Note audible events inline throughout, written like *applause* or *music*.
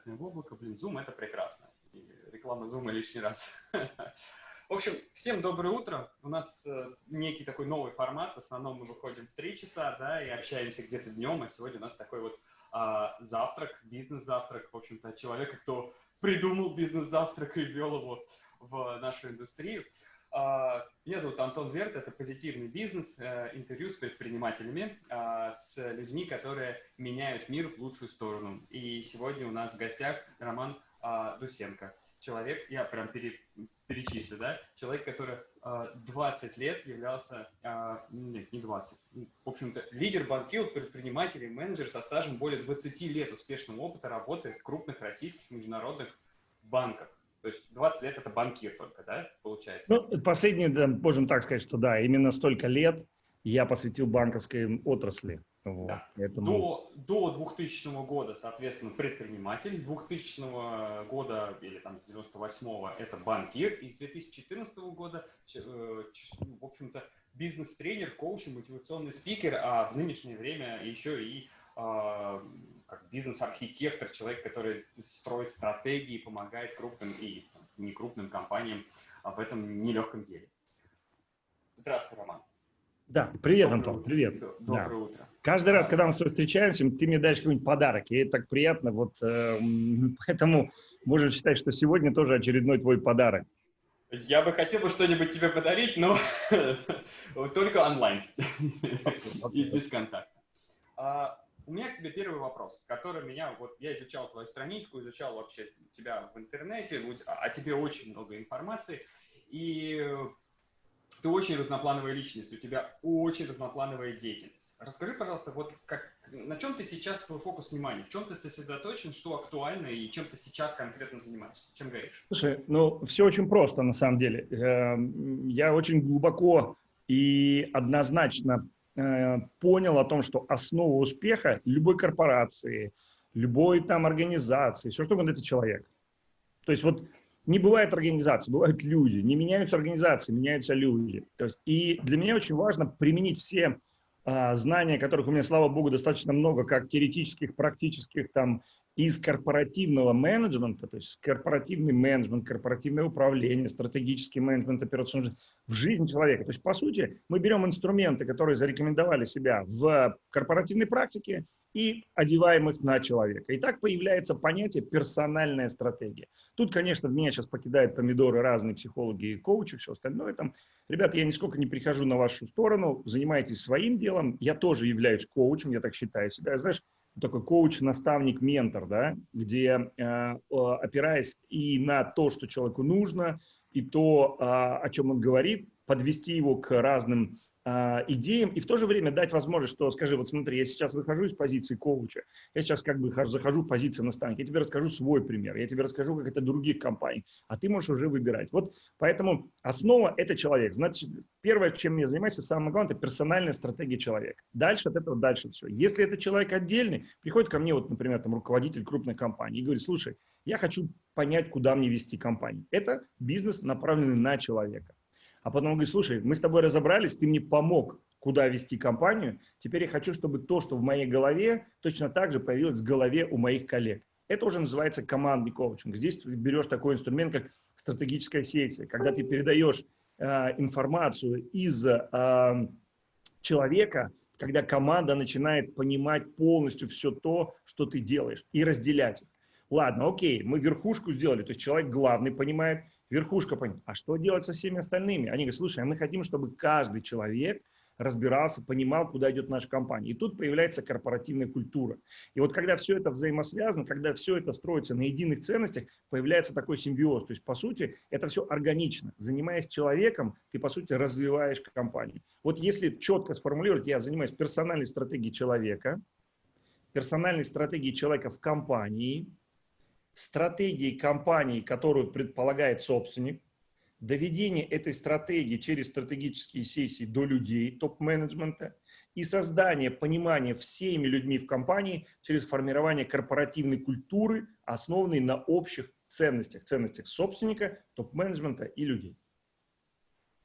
прекрасное облако. Блин, Zoom — это прекрасно. И реклама Zoom лишний раз. *laughs* В общем, всем доброе утро. У нас э, некий такой новый формат. В основном мы выходим в 3 часа, да, и общаемся где-то днем. А сегодня у нас такой вот а, завтрак, бизнес-завтрак. В общем-то, человека, кто придумал бизнес-завтрак и ввел его в нашу индустрию. А, меня зовут Антон Верт, это позитивный бизнес, э, интервью с предпринимателями, а, с людьми, которые меняют мир в лучшую сторону. И сегодня у нас в гостях Роман а, Дусенко. Человек, я прям пере, перечислю, да, человек, который 20 лет являлся, нет, не 20, в общем-то, лидер банкир, предприниматель и менеджер со стажем более 20 лет успешного опыта работы в крупных российских международных банках. То есть 20 лет это банкир только, да, получается? Ну, последние, да, можем так сказать, что да, именно столько лет я посвятил банковской отрасли. Вот, да. Поэтому... до, до 2000 года, соответственно, предприниматель, с 2000 года или там с 98 это банкир, и с 2014 года, э, в общем-то, бизнес-тренер, коуч, мотивационный спикер, а в нынешнее время еще и а, как бизнес-архитектор, человек, который строит стратегии, помогает крупным и не крупным компаниям в этом нелегком деле. Здравствуй, Роман. Да, привет, доброе Антон, утро. привет. Доброе да. утро. Каждый раз, когда мы с тобой встречаемся, ты мне даешь какой-нибудь подарок, и это так приятно, вот э, *laughs* поэтому можно считать, что сегодня тоже очередной твой подарок. Я бы хотел бы что-нибудь тебе подарить, но *laughs* только онлайн *laughs* и без контакта. А, у меня к тебе первый вопрос, который меня, вот я изучал твою страничку, изучал вообще тебя в интернете, о тебе очень много информации, и ты очень разноплановая личность, у тебя очень разноплановая деятельность. Расскажи, пожалуйста, вот как, на чем ты сейчас твой фокус внимания, в чем ты сосредоточен, что актуально и чем ты сейчас конкретно занимаешься, чем горишь? Слушай, ну все очень просто на самом деле. Эм, я очень глубоко и однозначно понял о том, что основа успеха любой корпорации, любой там организации, все что угодно, это человек. То есть вот не бывает организации, бывают люди. Не меняются организации, меняются люди. То есть, и для меня очень важно применить все а, знания, которых у меня, слава богу, достаточно много, как теоретических, практических, там, из корпоративного менеджмента, то есть корпоративный менеджмент, корпоративное управление, стратегический менеджмент, операционный в жизнь человека. То есть, по сути, мы берем инструменты, которые зарекомендовали себя в корпоративной практике и одеваем их на человека. И так появляется понятие персональная стратегия. Тут, конечно, меня сейчас покидают помидоры разные психологи и коучи, все остальное. Там, ребята, я нисколько не прихожу на вашу сторону, занимайтесь своим делом. Я тоже являюсь коучем, я так считаю себя. Знаешь, такой коуч, наставник, ментор, да, где, э, опираясь и на то, что человеку нужно, и то, а, о чем он говорит, подвести его к разным идеям и в то же время дать возможность, что, скажи, вот смотри, я сейчас выхожу из позиции коуча, я сейчас как бы захожу в позицию наставника, я тебе расскажу свой пример, я тебе расскажу, как это других компаний, а ты можешь уже выбирать. Вот поэтому основа – это человек. Значит, первое, чем я занимаюсь, самое главное – это персональная стратегия человека. Дальше от этого дальше все. Если это человек отдельный, приходит ко мне, вот, например, там руководитель крупной компании и говорит, слушай, я хочу понять, куда мне вести компанию. Это бизнес, направленный на человека. А потом он говорит, слушай, мы с тобой разобрались, ты мне помог, куда вести компанию. Теперь я хочу, чтобы то, что в моей голове, точно так же появилось в голове у моих коллег. Это уже называется командный коучинг. Здесь ты берешь такой инструмент, как стратегическая сессия, когда ты передаешь э, информацию из э, человека, когда команда начинает понимать полностью все то, что ты делаешь, и разделять. Ладно, окей, мы верхушку сделали, то есть человек главный понимает, верхушка понимает, а что делать со всеми остальными? Они говорят, слушай, а мы хотим, чтобы каждый человек разбирался, понимал, куда идет наша компания. И тут появляется корпоративная культура. И вот когда все это взаимосвязано, когда все это строится на единых ценностях, появляется такой симбиоз. То есть, по сути, это все органично. Занимаясь человеком, ты, по сути, развиваешь компанию. Вот если четко сформулировать, я занимаюсь персональной стратегией человека, персональной стратегией человека в компании – стратегии компании, которую предполагает собственник, доведение этой стратегии через стратегические сессии до людей, топ-менеджмента и создание понимания всеми людьми в компании через формирование корпоративной культуры, основанной на общих ценностях, ценностях собственника, топ-менеджмента и людей.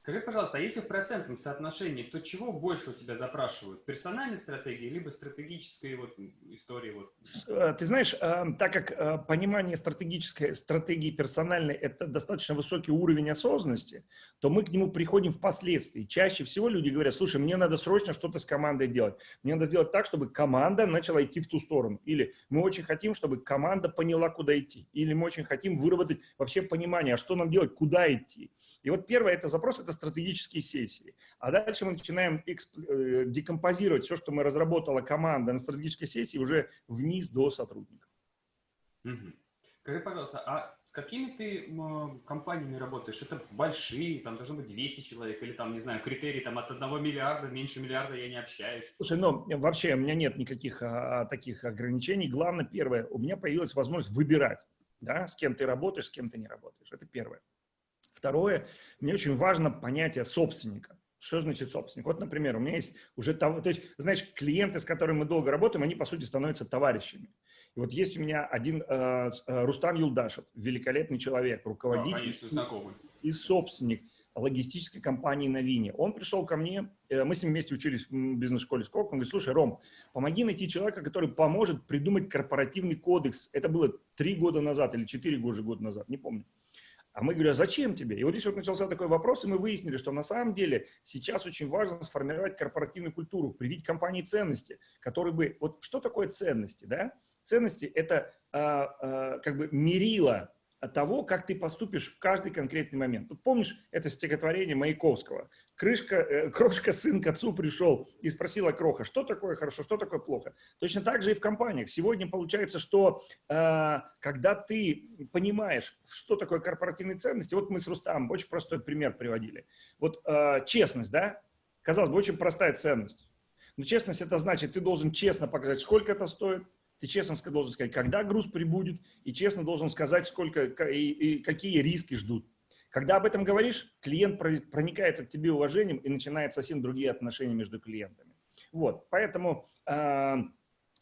Скажи, пожалуйста, а если в процентном соотношении, то чего больше у тебя запрашивают? Персональной стратегии, либо стратегической вот истории? Вот? Э, ты знаешь, э, так как э, понимание стратегической стратегии персональной – это достаточно высокий уровень осознанности, то мы к нему приходим впоследствии. Чаще всего люди говорят, слушай, мне надо срочно что-то с командой делать. Мне надо сделать так, чтобы команда начала идти в ту сторону. Или мы очень хотим, чтобы команда поняла, куда идти. Или мы очень хотим выработать вообще понимание, а что нам делать, куда идти. И вот первое это запрос, это стратегические сессии. А дальше мы начинаем э, декомпозировать все, что мы разработала команда на стратегической сессии, уже вниз до сотрудников. Угу. Скажи, пожалуйста, а с какими ты компаниями работаешь? Это большие, там должно быть 200 человек, или там, не знаю, критерии там от 1 миллиарда, меньше миллиарда я не общаюсь? Слушай, ну, вообще у меня нет никаких а, таких ограничений. Главное, первое, у меня появилась возможность выбирать, да, с кем ты работаешь, с кем ты не работаешь. Это первое. Второе, мне очень важно понятие собственника. Что значит собственник? Вот, например, у меня есть уже, то есть, знаешь, клиенты, с которыми мы долго работаем, они, по сути, становятся товарищами. И вот есть у меня один э, э Рустам Юлдашев, великолепный человек, руководитель да, конечно, знакомый. и собственник логистической компании «Новине». Он пришел ко мне, э, мы с ним вместе учились в бизнес-школе «Сколько». Он говорит, слушай, Ром, помоги найти человека, который поможет придумать корпоративный кодекс. Это было три года назад или четыре года назад, не помню. А мы говорим, а зачем тебе? И вот здесь вот начался такой вопрос, и мы выяснили, что на самом деле сейчас очень важно сформировать корпоративную культуру, привить компании ценности, которые бы... Вот что такое ценности, да? Ценности – это а, а, как бы мерило того, как ты поступишь в каждый конкретный момент. Тут помнишь это стихотворение Маяковского? Крышка, э, крошка сын к отцу пришел и спросила Кроха, что такое хорошо, что такое плохо. Точно так же и в компаниях. Сегодня получается, что э, когда ты понимаешь, что такое корпоративные ценности, вот мы с Рустамом очень простой пример приводили. Вот э, честность, да? Казалось бы, очень простая ценность. Но честность это значит, ты должен честно показать, сколько это стоит, ты честно должен сказать, когда груз прибудет, и честно должен сказать, сколько и, и какие риски ждут. Когда об этом говоришь, клиент проникается к тебе уважением и начинает совсем другие отношения между клиентами. Вот, поэтому э,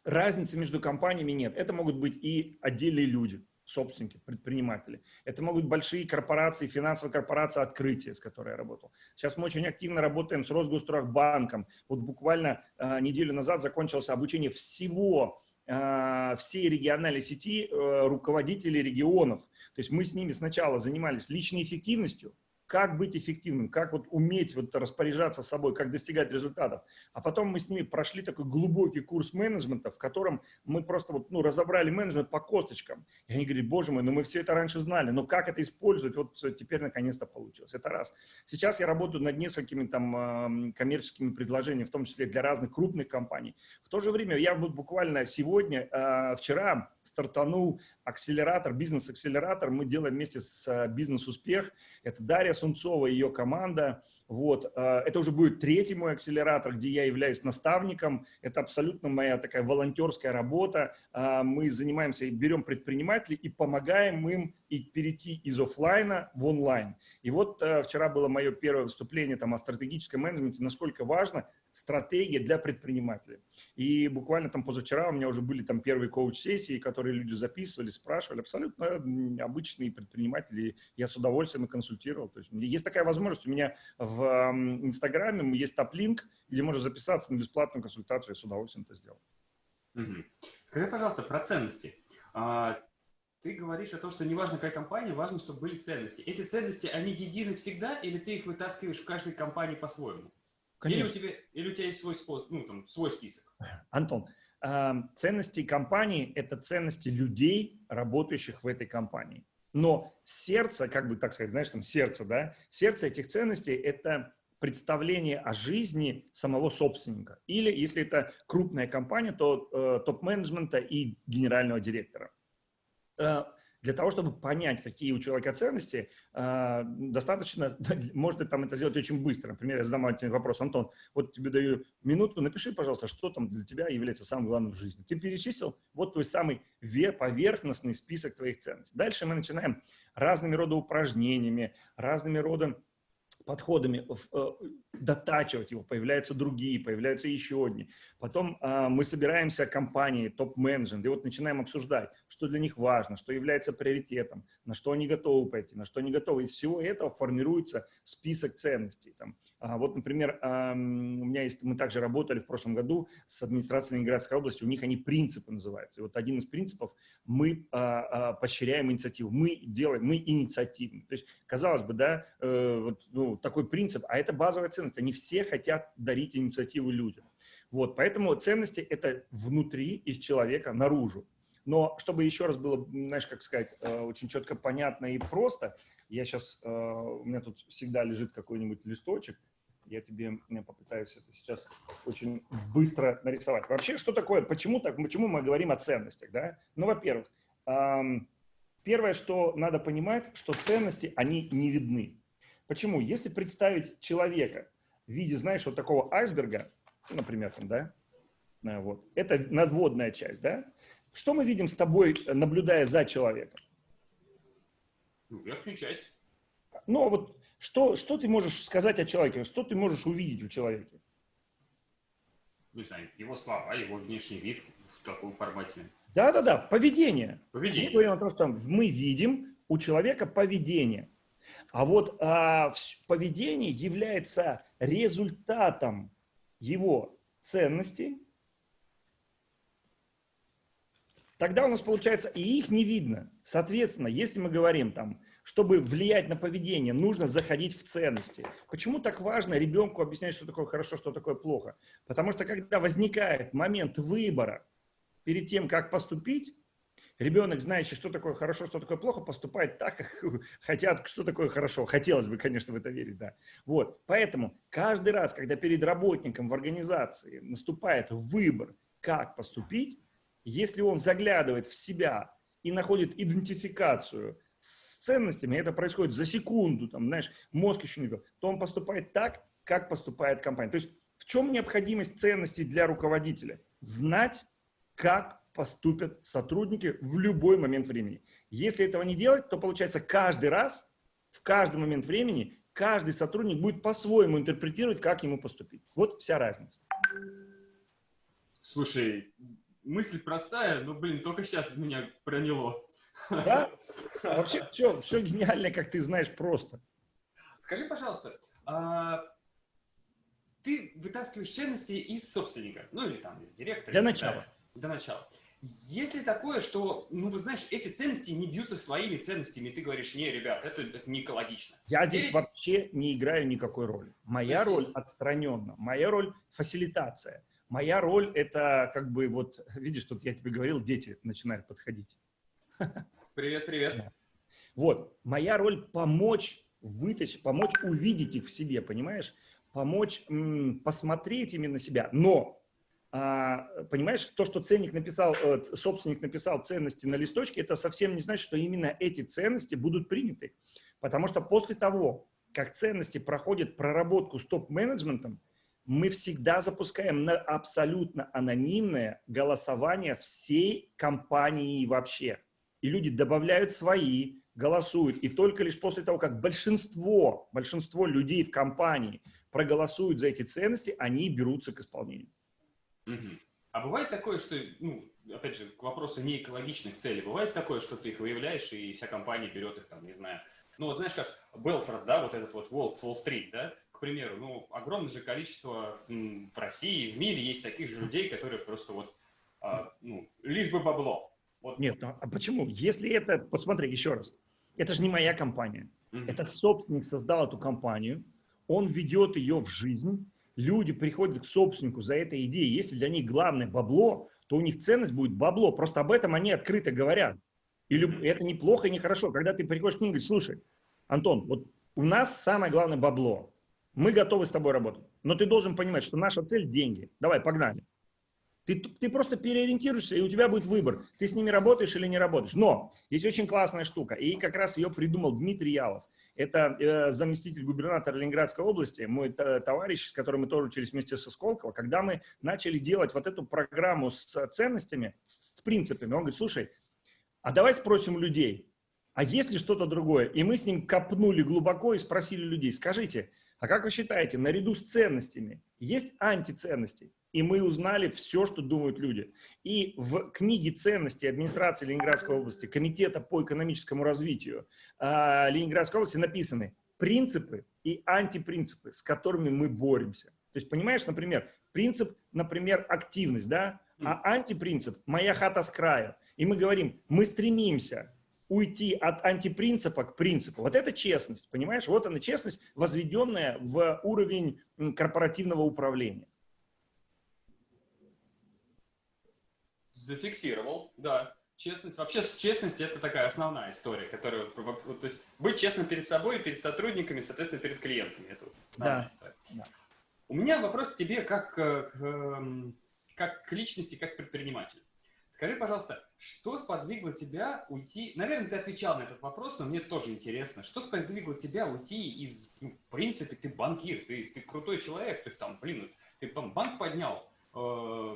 разницы между компаниями нет. Это могут быть и отдельные люди, собственники, предприниматели. Это могут быть большие корпорации, финансовые корпорации открытия, с которой я работал. Сейчас мы очень активно работаем с Росгострахбанком. Вот буквально э, неделю назад закончилось обучение всего всей региональной сети э, руководителей регионов. То есть мы с ними сначала занимались личной эффективностью, как быть эффективным, как вот уметь вот распоряжаться собой, как достигать результатов. А потом мы с ними прошли такой глубокий курс менеджмента, в котором мы просто вот, ну, разобрали менеджмент по косточкам. И они говорят, боже мой, ну мы все это раньше знали, но как это использовать, вот теперь наконец-то получилось. Это раз. Сейчас я работаю над несколькими там коммерческими предложениями, в том числе для разных крупных компаний. В то же время я вот буквально сегодня, а, вчера стартанул акселератор, бизнес-акселератор. Мы делаем вместе с э, «Бизнес-успех». Это Дарья Сунцова и ее команда. Вот. Э, это уже будет третий мой акселератор, где я являюсь наставником. Это абсолютно моя такая волонтерская работа. Э, мы занимаемся, берем предпринимателей и помогаем им перейти из офлайна в онлайн. И вот вчера было мое первое выступление там, о стратегическом менеджменте, насколько важно стратегия для предпринимателей. И буквально там позавчера у меня уже были там первые коуч-сессии, которые люди записывали, спрашивали, абсолютно обычные предприниматели, я с удовольствием консультировал. То есть есть такая возможность, у меня в Инстаграме есть топ-линк, где можно записаться на бесплатную консультацию, я с удовольствием это сделал. Угу. Скажи, пожалуйста, про ценности. А, ты говоришь о том, что не важно, какая компания, важно, чтобы были ценности. Эти ценности, они едины всегда, или ты их вытаскиваешь в каждой компании по-своему? Или у, тебя, или у тебя есть свой, способ, ну, там, свой список? Антон, ценности компании – это ценности людей, работающих в этой компании. Но сердце, как бы так сказать, знаешь, там сердце, да, сердце этих ценностей – это представление о жизни самого собственника. Или, если это крупная компания, то э, топ-менеджмента и генерального директора. Э, для того, чтобы понять, какие у человека ценности, а, достаточно, *laughs* можно там это сделать очень быстро. Например, я задам один вопрос, Антон, вот тебе даю минуту, напиши, пожалуйста, что там для тебя является самым главным в жизни. Ты перечислил, вот твой самый поверхностный список твоих ценностей. Дальше мы начинаем разными рода упражнениями, разными родами подходами э, дотачивать его, появляются другие, появляются еще одни. Потом э, мы собираемся компании, топ-менеджмент, и вот начинаем обсуждать, что для них важно, что является приоритетом, на что они готовы пойти, на что они готовы. Из всего этого формируется список ценностей. Там. А вот, например, э, у меня есть, мы также работали в прошлом году с администрацией Ленинградской области, у них они принципы называются. И вот один из принципов – мы поощряем инициативу, мы делаем, мы инициативны. То есть, казалось бы, да, э, вот, ну, такой принцип, а это базовая ценность. Они все хотят дарить инициативу людям. Вот, поэтому ценности – это внутри, из человека, наружу. Но чтобы еще раз было, знаешь, как сказать, э, очень четко понятно и просто, я сейчас, э, у меня тут всегда лежит какой-нибудь листочек, я тебе я попытаюсь это сейчас очень быстро нарисовать. Вообще, что такое, почему так, почему мы говорим о ценностях, да? Ну, во-первых, первое, что надо понимать, что ценности, они не видны. Почему? Если представить человека в виде, знаешь, вот такого айсберга, например, там, да, э, вот, это надводная часть, да, что мы видим с тобой, наблюдая за человеком? Ну, верхнюю часть. Ну, а вот что, что ты можешь сказать о человеке? Что ты можешь увидеть в человеке? Не знаю, его слова, его внешний вид в таком формате. Да-да-да, поведение. Поведение. Мы говорим о том, что мы видим у человека поведение. А вот а, поведение является результатом его ценностей. Тогда у нас получается, и их не видно. Соответственно, если мы говорим там, чтобы влиять на поведение, нужно заходить в ценности. Почему так важно ребенку объяснять, что такое хорошо, что такое плохо? Потому что когда возникает момент выбора перед тем, как поступить, Ребенок, знающий, что такое хорошо, что такое плохо, поступает так, как *laughs* хотят, что такое хорошо. Хотелось бы, конечно, в это верить, да. Вот, поэтому каждый раз, когда перед работником в организации наступает выбор, как поступить, если он заглядывает в себя и находит идентификацию с ценностями, это происходит за секунду, там, знаешь, мозг еще не то он поступает так, как поступает компания. То есть в чем необходимость ценностей для руководителя? Знать, как поступят сотрудники в любой момент времени. Если этого не делать, то получается каждый раз, в каждый момент времени, каждый сотрудник будет по-своему интерпретировать, как ему поступить. Вот вся разница. Слушай, мысль простая, но, блин, только сейчас меня проняло. Да? Вообще все, все гениально, как ты знаешь, просто. Скажи, пожалуйста, а ты вытаскиваешь ценности из собственника, ну или там из директора? Для начала. Да, для начала. Есть ли такое, что, ну, вы знаешь, эти ценности не бьются с твоими ценностями, и ты говоришь, не, ребят, это, это не экологично. Я здесь и... вообще не играю никакой роли. Моя Прости. роль отстраненно, моя роль фасилитация. Моя роль это как бы вот, *laughs* видишь, тут я тебе говорил, дети начинают подходить. *laughs* Привет, привет. Да. Вот, моя роль помочь вытащить, помочь увидеть их в себе, понимаешь? Помочь посмотреть именно себя. Но понимаешь, то, что ценник написал, э, собственник написал ценности на листочке, это совсем не значит, что именно эти ценности будут приняты. Потому что после того, как ценности проходят проработку с топ-менеджментом, мы всегда запускаем на абсолютно анонимное голосование всей компании вообще. И люди добавляют свои, голосуют. И только лишь после того, как большинство, большинство людей в компании проголосуют за эти ценности, они берутся к исполнению. Угу. А бывает такое, что, ну, опять же, к вопросу не экологичных целей, бывает такое, что ты их выявляешь, и вся компания берет их, там, не знаю, ну, вот знаешь, как Белфорд, да, вот этот вот Волк с Уолл-стрит, да, к примеру, ну, огромное же количество м, в России, в мире есть таких же людей, которые просто вот, а, ну, лишь бы бабло. Вот. Нет, ну, а почему? Если это, посмотри, еще раз, это же не моя компания. Mm Это собственник создал эту компанию, он ведет ее в жизнь, люди приходят к собственнику за этой идеей, если для них главное бабло, то у них ценность будет бабло. Просто об этом они открыто говорят. Или это неплохо и нехорошо. Когда ты приходишь к ним и говоришь, слушай, Антон, вот у нас самое главное бабло. Мы готовы с тобой работать. Но ты должен понимать, что наша цель – деньги. Давай, погнали. Ты, ты просто переориентируешься, и у тебя будет выбор. Ты с ними работаешь или не работаешь. Но есть очень классная штука, и как раз ее придумал Дмитрий Ялов. Это э, заместитель губернатора Ленинградской области, мой товарищ, с которым мы тоже учились вместе со Сколково. Когда мы начали делать вот эту программу с ценностями, с принципами, он говорит, слушай, а давай спросим людей, а есть ли что-то другое? И мы с ним копнули глубоко и спросили людей, скажите, а как вы считаете, наряду с ценностями есть антиценности? И мы узнали все, что думают люди. И в книге ценностей администрации Ленинградской области, Комитета по экономическому развитию э, Ленинградской области написаны принципы и антипринципы, с которыми мы боремся. То есть, понимаешь, например, принцип, например, активность, да, а антипринцип – моя хата с края. И мы говорим, мы стремимся уйти от антипринципа к принципу. Вот это честность, понимаешь? Вот она честность, возведенная в уровень корпоративного управления. Зафиксировал, да. Честность, вообще честность это такая основная история, которая, то есть быть честным перед собой, перед сотрудниками, соответственно, перед клиентами. Это да. история. Да. У меня вопрос к тебе как, э, к, эм, как к личности, как к предпринимателю. Скажи, пожалуйста, что сподвигло тебя уйти... Наверное, ты отвечал на этот вопрос, но мне тоже интересно. Что сподвигло тебя уйти из... Ну, в принципе, ты банкир, ты, ты крутой человек, то есть там, блин, ты там банк поднял, э,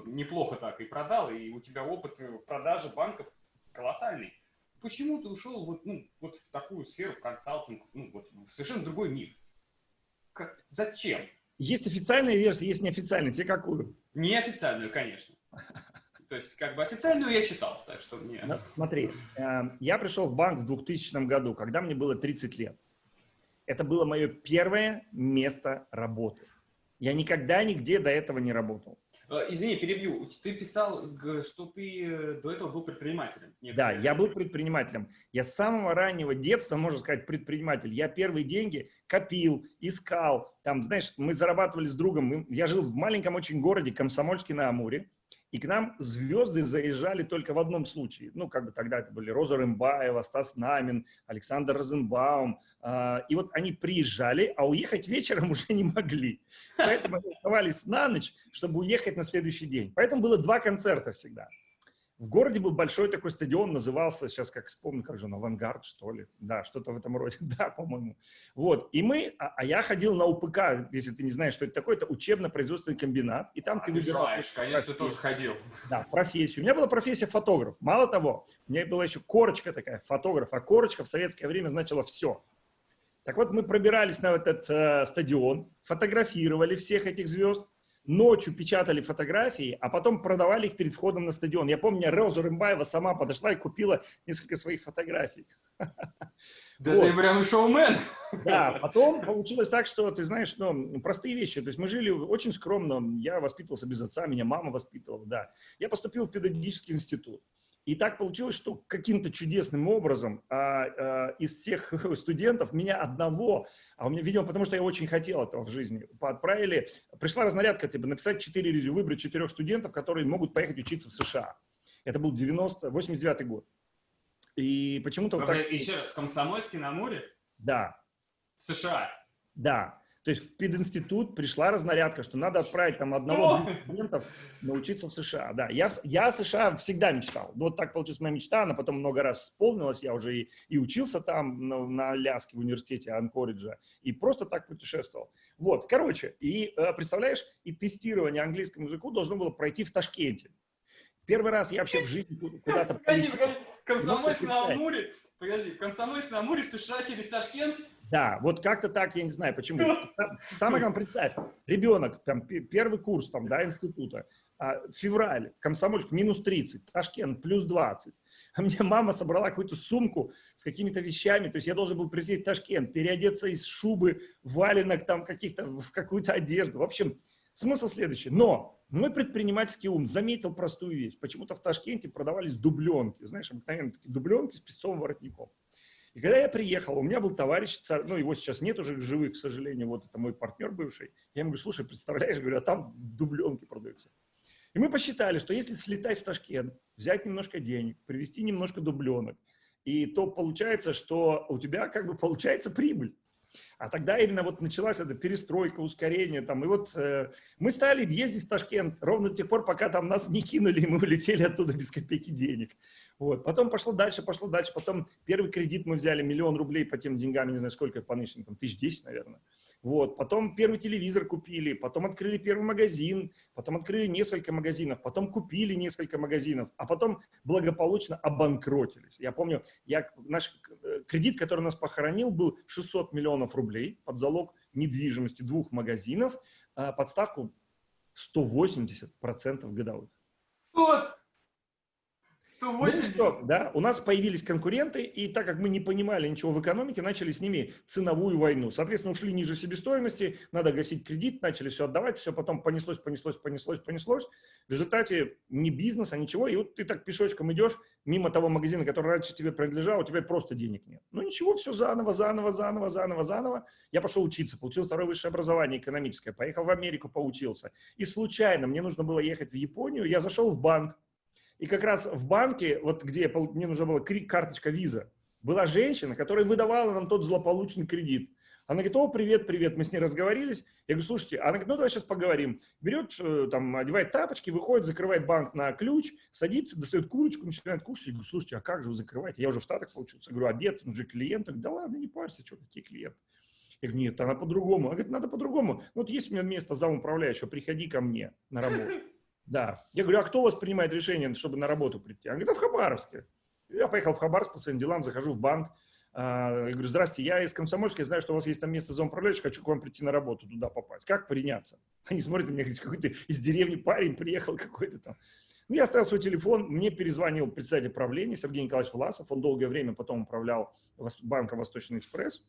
неплохо так и продал, и у тебя опыт продажи банков колоссальный. Почему ты ушел вот, ну, вот в такую сферу консалтинг, ну, вот в совершенно другой мир? Как, зачем? Есть официальная версия, есть неофициальная. Тебе какую? Неофициальную, конечно. То есть, как бы официальную я читал, так что мне... Ну, смотри, э, я пришел в банк в 2000 году, когда мне было 30 лет. Это было мое первое место работы. Я никогда нигде до этого не работал. Э, извини, перебью. Ты писал, что ты э, до этого был предпринимателем. Да, я был предпринимателем. Я с самого раннего детства, можно сказать, предприниматель. Я первые деньги копил, искал. Там, знаешь, мы зарабатывали с другом. Я жил в маленьком очень городе Комсомольске на Амуре. И к нам звезды заезжали только в одном случае. Ну, как бы тогда это были Роза Рымбаева, Стас Намин, Александр Розенбаум. А, и вот они приезжали, а уехать вечером *laughs* уже не могли. Поэтому оставались на ночь, чтобы уехать на следующий день. Поэтому было два концерта всегда. В городе был большой такой стадион, назывался, сейчас как вспомню, как же он, «Авангард», что ли? Да, что-то в этом роде, *laughs* да, по-моему. Вот, и мы, а, а я ходил на УПК, если ты не знаешь, что это такое, это учебно-производственный комбинат, и там а ты выбирал... Знаешь, конечно, ты тоже ходил. Да, профессию. У меня была профессия фотограф. Мало того, у меня была еще корочка такая, фотограф, а корочка в советское время значила все. Так вот, мы пробирались на этот э, стадион, фотографировали всех этих звезд, ночью печатали фотографии, а потом продавали их перед входом на стадион. Я помню, Роза Рымбаева сама подошла и купила несколько своих фотографий. *laughs* Да вот. ты прям шоумен. Да, *laughs* потом получилось так, что, ты знаешь, ну, простые вещи. То есть мы жили очень скромно. Я воспитывался без отца, меня мама воспитывала, да. Я поступил в педагогический институт. И так получилось, что каким-то чудесным образом а, а, из всех *laughs* студентов меня одного, а у меня, видимо, потому что я очень хотел этого в жизни, отправили, пришла разнарядка, типа, написать 4 резю, выбрать четырех студентов, которые могут поехать учиться в США. Это был 90, 89 год. И почему-то... Вот так... Еще раз, Комсомольский на море? Да. В США? Да. То есть в пединститут пришла разнарядка, что надо отправить там одного студентов научиться в США. Да, я, я США всегда мечтал. Вот так получилась моя мечта, она потом много раз исполнилась. Я уже и, и учился там на, на Аляске в университете Анкориджа, и просто так путешествовал. Вот, короче, и э, представляешь, и тестирование английскому языку должно было пройти в Ташкенте. Первый раз я вообще в жизни куда-то... Погоди, погоди, Комсомольск на Амуре, подожди, Комсомольск на Амуре в США через Ташкент да, вот как-то так, я не знаю, почему. Самое главное, представь, ребенок, там, первый курс, там, да, института, а, февраль, Комсомольск, минус 30, Ташкент, плюс 20. А мне мама собрала какую-то сумку с какими-то вещами, то есть я должен был прийти в Ташкент, переодеться из шубы, валенок там каких-то, в какую-то одежду. В общем, смысл следующий. Но мой предпринимательский ум заметил простую вещь. Почему-то в Ташкенте продавались дубленки, знаешь, обыкновенные такие дубленки с песцовым воротником. И когда я приехал, у меня был товарищ, ну его сейчас нет уже живых, к сожалению, вот это мой партнер бывший. Я ему говорю, слушай, представляешь, говорю, а там дубленки продаются. И мы посчитали, что если слетать в Ташкент, взять немножко денег, привезти немножко дубленок, и то получается, что у тебя как бы получается прибыль. А тогда именно вот началась эта перестройка, ускорение там. И вот э, мы стали ездить в Ташкент ровно до тех пор, пока там нас не кинули, и мы улетели оттуда без копейки денег. Вот. Потом пошло дальше, пошло дальше. Потом первый кредит мы взяли, миллион рублей по тем деньгам, не знаю сколько по нынешним, там тысяч десять, наверное. Вот. Потом первый телевизор купили, потом открыли первый магазин, потом открыли несколько магазинов, потом купили несколько магазинов, а потом благополучно обанкротились. Я помню, я, наш э, кредит, который нас похоронил, был 600 миллионов рублей под залог недвижимости двух магазинов, а подставку 180% годовых. 180? Ну, да, у нас появились конкуренты, и так как мы не понимали ничего в экономике, начали с ними ценовую войну. Соответственно, ушли ниже себестоимости, надо гасить кредит, начали все отдавать, все потом понеслось, понеслось, понеслось, понеслось. В результате ни бизнеса, ничего, и вот ты так пешочком идешь мимо того магазина, который раньше тебе принадлежал, у тебя просто денег нет. Ну ничего, все заново, заново, заново, заново, заново. Я пошел учиться, получил второе высшее образование экономическое, поехал в Америку, поучился. И случайно мне нужно было ехать в Японию, я зашел в банк, и как раз в банке, вот где мне нужна была карточка виза, была женщина, которая выдавала нам тот злополучный кредит. Она говорит, о, привет, привет, мы с ней разговорились. Я говорю, слушайте, она говорит, ну давай сейчас поговорим. Берет, э, там, одевает тапочки, выходит, закрывает банк на ключ, садится, достает курочку, начинает кушать. Я говорю, слушайте, а как же вы закрываете? Я уже в Штатах получился. Я говорю, обед, он же клиент. да ладно, не парься, что, какие клиенты? Я говорю, нет, она по-другому. Она говорит, надо по-другому. Ну, вот есть у меня место замуправляющего, приходи ко мне на работу. Да. Я говорю, а кто у вас принимает решение, чтобы на работу прийти? Она говорит, а в Хабаровске. Я поехал в Хабаровск по своим делам, захожу в банк. А, я говорю, здрасте, я из Комсомольска, я знаю, что у вас есть там место замуправляющего, хочу к вам прийти на работу, туда попасть. Как приняться? Они смотрят на меня, говорят, какой-то из деревни парень приехал какой-то там. Ну, я оставил свой телефон, мне перезвонил представитель правления Сергей Николаевич Власов, он долгое время потом управлял банком Восточный экспресс,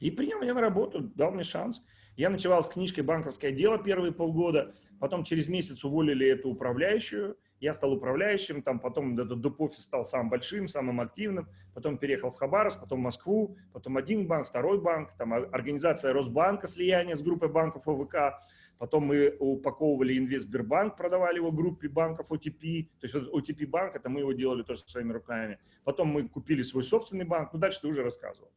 и принял меня на работу, дал мне шанс. Я ночевал с книжкой «Банковское дело» первые полгода, потом через месяц уволили эту управляющую, я стал управляющим, там потом этот доп-офис стал самым большим, самым активным, потом переехал в Хабаровск, потом в Москву, потом один банк, второй банк, там организация Росбанка, слияние с группой банков ОВК, потом мы упаковывали Инвестбербанк, продавали его группе банков OTP, то есть вот OTP банк, это мы его делали тоже своими руками, потом мы купили свой собственный банк, ну дальше ты уже рассказывал.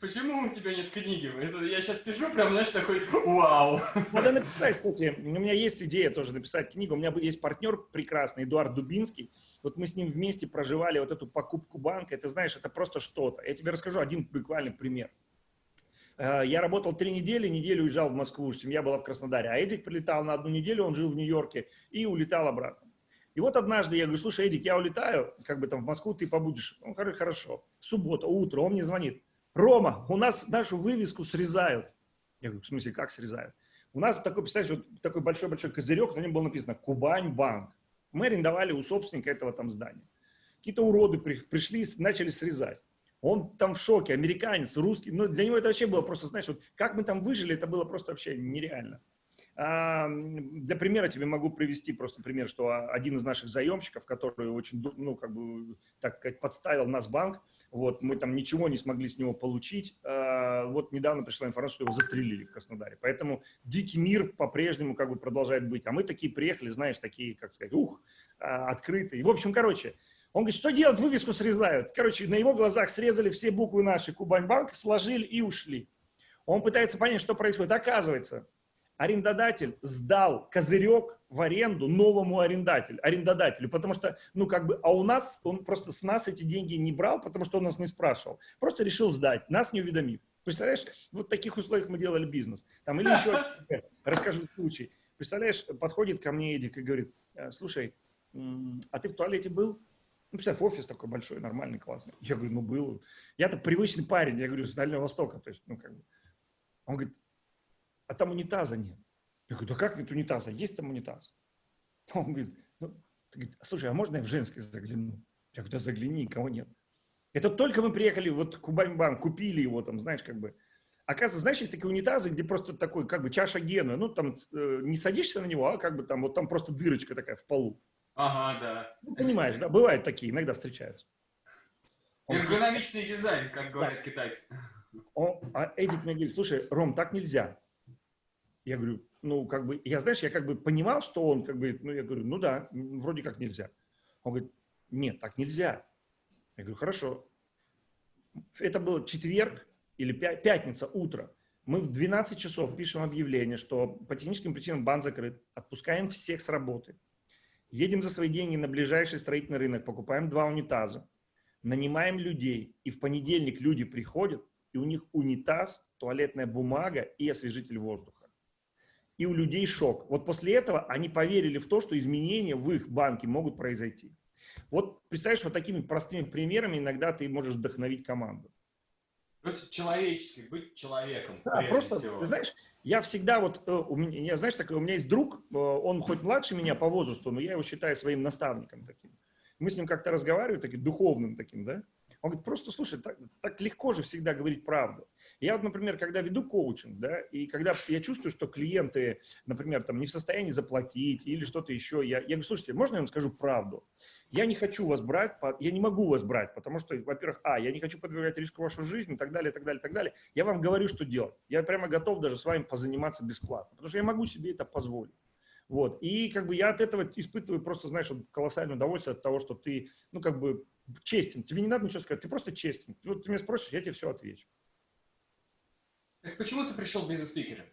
Почему у тебя нет книги? Я сейчас сижу, прям, знаешь, такой, вау. Надо написать, кстати, у меня есть идея тоже написать книгу. У меня есть партнер прекрасный, Эдуард Дубинский. Вот мы с ним вместе проживали вот эту покупку банка. Это, знаешь, это просто что-то. Я тебе расскажу один буквальный пример. Э, я работал три недели, неделю уезжал в Москву, семья была в Краснодаре. А Эдик прилетал на одну неделю, он жил в Нью-Йорке и улетал обратно. И вот однажды я говорю, слушай, Эдик, я улетаю, как бы там в Москву ты побудешь. Он говорит, хорошо. Суббота, утро, он мне звонит. Рома, у нас нашу вывеску срезают. Я говорю, в смысле, как срезают? У нас такой, представляешь, вот такой большой-большой козырек, на нем было написано «Кубань банк». Мы арендовали у собственника этого там здания. Какие-то уроды при, пришли, начали срезать. Он там в шоке, американец, русский. Но ну, для него это вообще было просто, знаешь, вот как мы там выжили, это было просто вообще нереально. А, для примера тебе могу привести просто пример, что один из наших заемщиков, который очень, ну, как бы, так сказать, подставил нас банк, вот, мы там ничего не смогли с него получить, а, вот недавно пришла информация, что его застрелили в Краснодаре. Поэтому дикий мир по-прежнему как бы продолжает быть. А мы такие приехали, знаешь, такие, как сказать, ух, а, открытые. В общем, короче, он говорит, что делать, вывеску срезают. Короче, на его глазах срезали все буквы нашей Кубань банк, сложили и ушли. Он пытается понять, что происходит. Оказывается, арендодатель сдал козырек в аренду новому арендателю, арендодателю, потому что, ну, как бы, а у нас, он просто с нас эти деньги не брал, потому что он нас не спрашивал, просто решил сдать, нас не уведомив. Представляешь, вот в таких условиях мы делали бизнес. Там, или еще, *laughs* расскажу случай. Представляешь, подходит ко мне Эдик и говорит, «Э, слушай, а ты в туалете был? Ну, представь, офис такой большой, нормальный, классный. Я говорю, ну, был. Я-то привычный парень, я говорю, с Дальнего Востока, то есть, ну, как бы. Он говорит, а там унитаза нет. Я говорю, да как нет унитаза? Есть там унитаз. *laughs* Он говорит, ну, говорит, слушай, а можно я в женский загляну? Я говорю, да загляни, никого нет. Это только мы приехали, вот Кубань-банк, купили его там, знаешь, как бы. Оказывается, знаешь, есть такие унитазы, где просто такой, как бы, чаша гена, ну, там э, не садишься на него, а как бы там, вот там просто дырочка такая в полу. Ага, да. Ну, понимаешь, да, бывают такие, иногда встречаются. Эргономичный дизайн, как говорят да. китайцы. Он, а Эдик мне говорит, слушай, Ром, так нельзя. Я говорю, ну, как бы, я, знаешь, я как бы понимал, что он, как бы, ну, я говорю, ну да, вроде как нельзя. Он говорит, нет, так нельзя. Я говорю, хорошо. Это был четверг, или пятница, утро, мы в 12 часов пишем объявление, что по техническим причинам банк закрыт, отпускаем всех с работы, едем за свои деньги на ближайший строительный рынок, покупаем два унитаза, нанимаем людей, и в понедельник люди приходят, и у них унитаз, туалетная бумага и освежитель воздуха. И у людей шок. Вот после этого они поверили в то, что изменения в их банке могут произойти. Вот представляешь, вот такими простыми примерами иногда ты можешь вдохновить команду. Быть человеческий, быть человеком, да, просто, всего. Ты знаешь, я всегда вот, э, у меня, я, знаешь, такой, у меня есть друг, э, он хоть младше меня по возрасту, но я его считаю своим наставником таким. Мы с ним как-то разговариваем, таким духовным таким, да. Он говорит, просто слушай, так, так легко же всегда говорить правду. Я вот, например, когда веду коучинг, да, и когда я чувствую, что клиенты, например, там не в состоянии заплатить или что-то еще, я, я говорю, слушайте, можно я вам скажу правду? Я не хочу вас брать, я не могу вас брать, потому что, во-первых, а, я не хочу подвергать риску вашу жизнь и так далее, и так далее, и так далее. Я вам говорю, что делать. Я прямо готов даже с вами позаниматься бесплатно, потому что я могу себе это позволить. Вот. И как бы я от этого испытываю просто, знаешь, колоссальное удовольствие от того, что ты, ну, как бы честен. Тебе не надо ничего сказать, ты просто честен. Вот ты меня спросишь, я тебе все отвечу. Так почему ты пришел бизнес-спикером?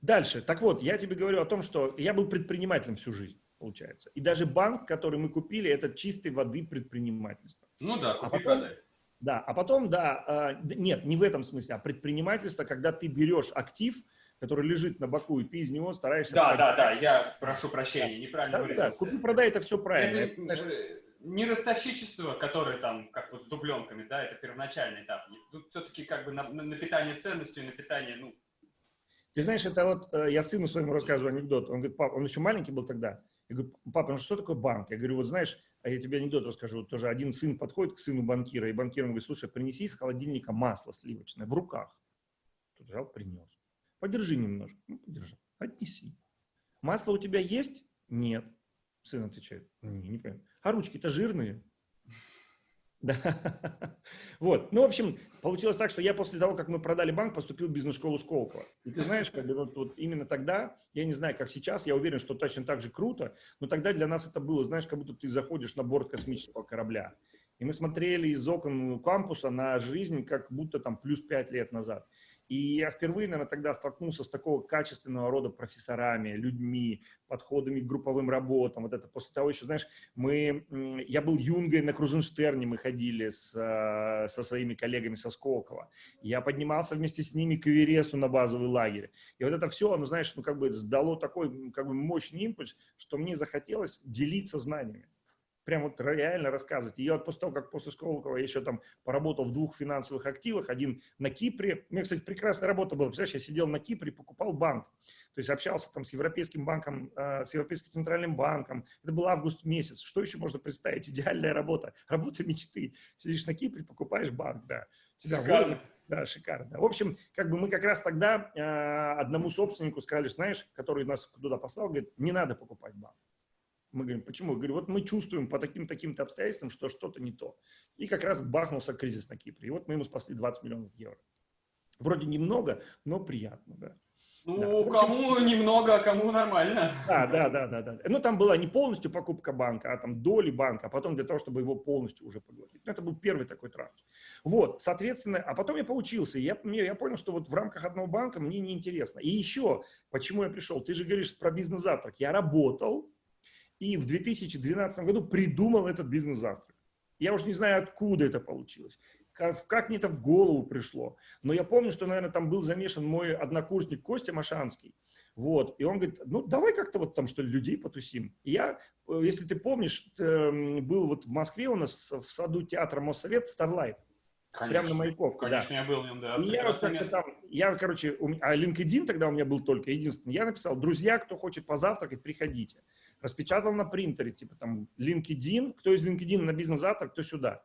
Дальше. Так вот, я тебе говорю о том, что я был предпринимателем всю жизнь получается. И даже банк, который мы купили, это чистой воды предпринимательство. Ну да, купи, а потом, Да, а потом, да, э, нет, не в этом смысле, а предпринимательство, когда ты берешь актив, который лежит на боку, и ты из него стараешься... Да, да, да, я прошу прощения, неправильно да, выразился. Да, купи-продай, это все правильно. Это, это, не ростовщичество, которое там, как вот с дубленками, да, это первоначальный этап. Тут все-таки как бы на, на, питание ценностью, на питание, ну... Ты знаешь, это вот, э, я сыну своему рассказываю анекдот, он говорит, пап, он еще маленький был тогда, я говорю, папа, ну что такое банк? Я говорю, вот знаешь, а я тебе анекдот расскажу. Тоже один сын подходит к сыну банкира, и банкир ему говорит, слушай, принеси из холодильника масло сливочное в руках. Тот взял, принес. Подержи немножко. Ну, подержи. Отнеси. Масло у тебя есть? Нет. Сын отвечает, не, не понимаю. А ручки-то жирные. *laughs* Да. Вот. Ну, в общем, получилось так, что я после того, как мы продали банк, поступил в бизнес-школу Сколково. И ты знаешь, как вот, вот именно тогда, я не знаю, как сейчас, я уверен, что точно так же круто, но тогда для нас это было, знаешь, как будто ты заходишь на борт космического корабля. И мы смотрели из окон кампуса на жизнь, как будто там плюс пять лет назад. И я впервые, наверное, тогда столкнулся с такого качественного рода профессорами, людьми, подходами к групповым работам. Вот это после того еще, знаешь, мы, я был юнгой на Крузенштерне, мы ходили с, э, со своими коллегами со Сколково. Я поднимался вместе с ними к Эвересту на базовый лагерь. И вот это все, оно, знаешь, ну как бы дало такой как бы мощный импульс, что мне захотелось делиться знаниями прям вот реально рассказывать. И я вот после того, как после Сколково я еще там поработал в двух финансовых активах, один на Кипре. У меня, кстати, прекрасная работа была. Представляешь, я сидел на Кипре, покупал банк. То есть общался там с Европейским банком, э, с Европейским центральным банком. Это был август месяц. Что еще можно представить? Идеальная работа. *laughs* Работа мечты. Сидишь на Кипре, покупаешь банк, да. Тебя шикарно. Да, шикарно. В общем, как бы мы как раз тогда э, одному собственнику сказали, знаешь, который нас туда послал, говорит, не надо покупать банк. Мы говорим, почему? Я говорю, вот мы чувствуем по таким-таким-то обстоятельствам, что что-то не то. И как раз бахнулся кризис на Кипре. И вот мы ему спасли 20 миллионов евро. Вроде немного, но приятно, да. Ну, да. кому немного, а кому нормально. Да, да, да, да, да. Ну, там была не полностью покупка банка, а там доли банка, а потом для того, чтобы его полностью уже поглотить. Ну, это был первый такой транш. Вот, соответственно, а потом я поучился, и я, я понял, что вот в рамках одного банка мне неинтересно. И еще, почему я пришел? Ты же говоришь про бизнес-завтрак. Я работал, и в 2012 году придумал этот бизнес-завтрак. Я уже не знаю, откуда это получилось, как, как мне это в голову пришло. Но я помню, что, наверное, там был замешан мой однокурсник Костя Машанский. Вот. И он говорит, ну, давай как-то вот там, что ли, людей потусим. И я, э, если ты помнишь, эм, был вот в Москве у нас в саду театра Моссовет Starlight. Конечно, Прямо на Маяковке. Конечно, да. я был в нем, да. И я, вот там, я, короче, у меня, а LinkedIn тогда у меня был только единственный. Я написал, друзья, кто хочет позавтракать, приходите распечатал на принтере, типа там LinkedIn, кто из LinkedIn на бизнес-завтра, кто сюда.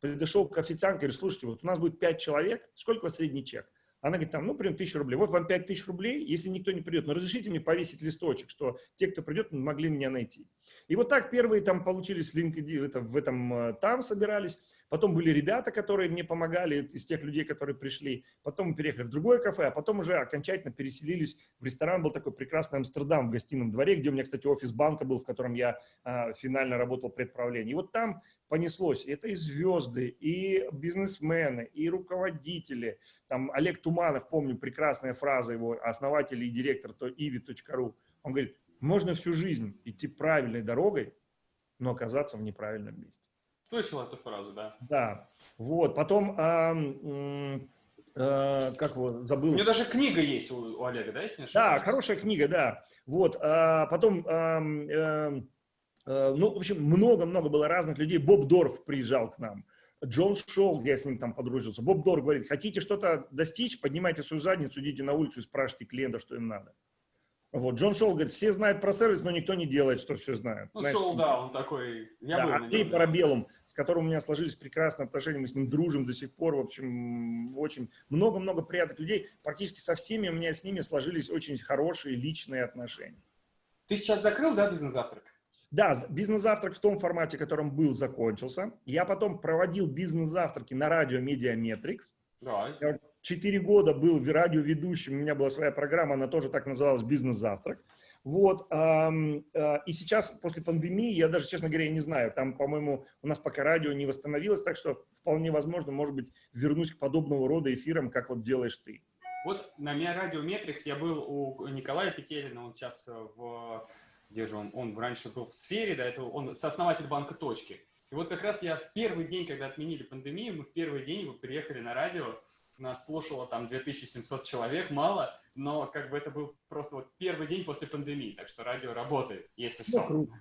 Подошел к официантке, говорит, слушайте, вот у нас будет 5 человек, сколько у вас средний чек? Она говорит, там, ну, примерно 1000 рублей. Вот вам 5000 рублей, если никто не придет. Но разрешите мне повесить листочек, что те, кто придет, могли меня найти. И вот так первые там получились LinkedIn, это, в этом, э, там собирались. Потом были ребята, которые мне помогали, из тех людей, которые пришли. Потом мы переехали в другое кафе, а потом уже окончательно переселились в ресторан. Был такой прекрасный Амстердам в гостином дворе, где у меня, кстати, офис банка был, в котором я а, финально работал предправление. И вот там понеслось. Это и звезды, и бизнесмены, и руководители. Там Олег Туманов, помню, прекрасная фраза его, основатель и директор то ivi.ru. Он говорит, можно всю жизнь идти правильной дорогой, но оказаться в неправильном месте. Слышал эту фразу, да. Да. Вот. Потом, а, а, как его, забыл. У него даже книга есть у, у Олега, да, если не ошибаюсь? Да, хорошая книга, да. Вот. А, потом, а, а, а, ну, в общем, много-много было разных людей. Боб Дорф приезжал к нам. Джон Шоу, я с ним там подружился. Боб Дорф говорит, хотите что-то достичь, поднимайте свою задницу, идите на улицу и спрашивайте клиента, что им надо. Вот, Джон Шоу говорит, все знают про сервис, но никто не делает, что все знают. Ну, Знаешь, Шоу, да, он такой, я да, был Андрей Парабеллум, с которым у меня сложились прекрасные отношения, мы с ним дружим до сих пор, в общем, очень много-много приятных людей. Практически со всеми у меня с ними сложились очень хорошие личные отношения. Ты сейчас закрыл, да, бизнес-завтрак? Да, бизнес-завтрак в том формате, в котором был, закончился. Я потом проводил бизнес-завтраки на радио Mediametrics. Да. Я четыре года был радиоведущим, у меня была своя программа, она тоже так называлась «Бизнес-завтрак». Вот, а, и сейчас, после пандемии, я даже, честно говоря, не знаю, там, по-моему, у нас пока радио не восстановилось, так что вполне возможно, может быть, вернусь к подобного рода эфирам, как вот делаешь ты. Вот на Радио Метрикс я был у Николая Петелина, он сейчас в, где же он, он раньше был в сфере, да, это он сооснователь банка «Точки». И вот как раз я в первый день, когда отменили пандемию, мы в первый день приехали на радио, нас слушало там 2700 человек, мало, но как бы это был просто вот первый день после пандемии, так что радио работает, если что. Ну, круто.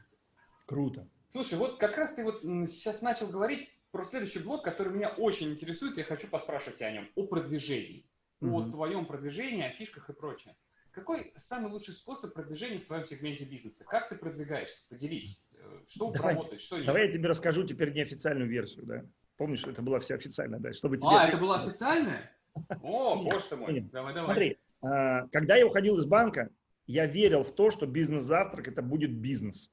круто. Слушай, вот как раз ты вот сейчас начал говорить про следующий блок, который меня очень интересует, я хочу поспрашивать тебя о нем, о продвижении, угу. о твоем продвижении, о фишках и прочее. Какой самый лучший способ продвижения в твоем сегменте бизнеса? Как ты продвигаешься? Поделись. Э, что давай, работает, что нет? Давай я тебе расскажу теперь неофициальную версию, да? Помнишь, это была вся официальная, да? Чтобы тебе... А, это была официальная? О, боже ты мой. Давай, давай. Смотри, а, когда я уходил из банка, я верил в то, что бизнес-завтрак – это будет бизнес.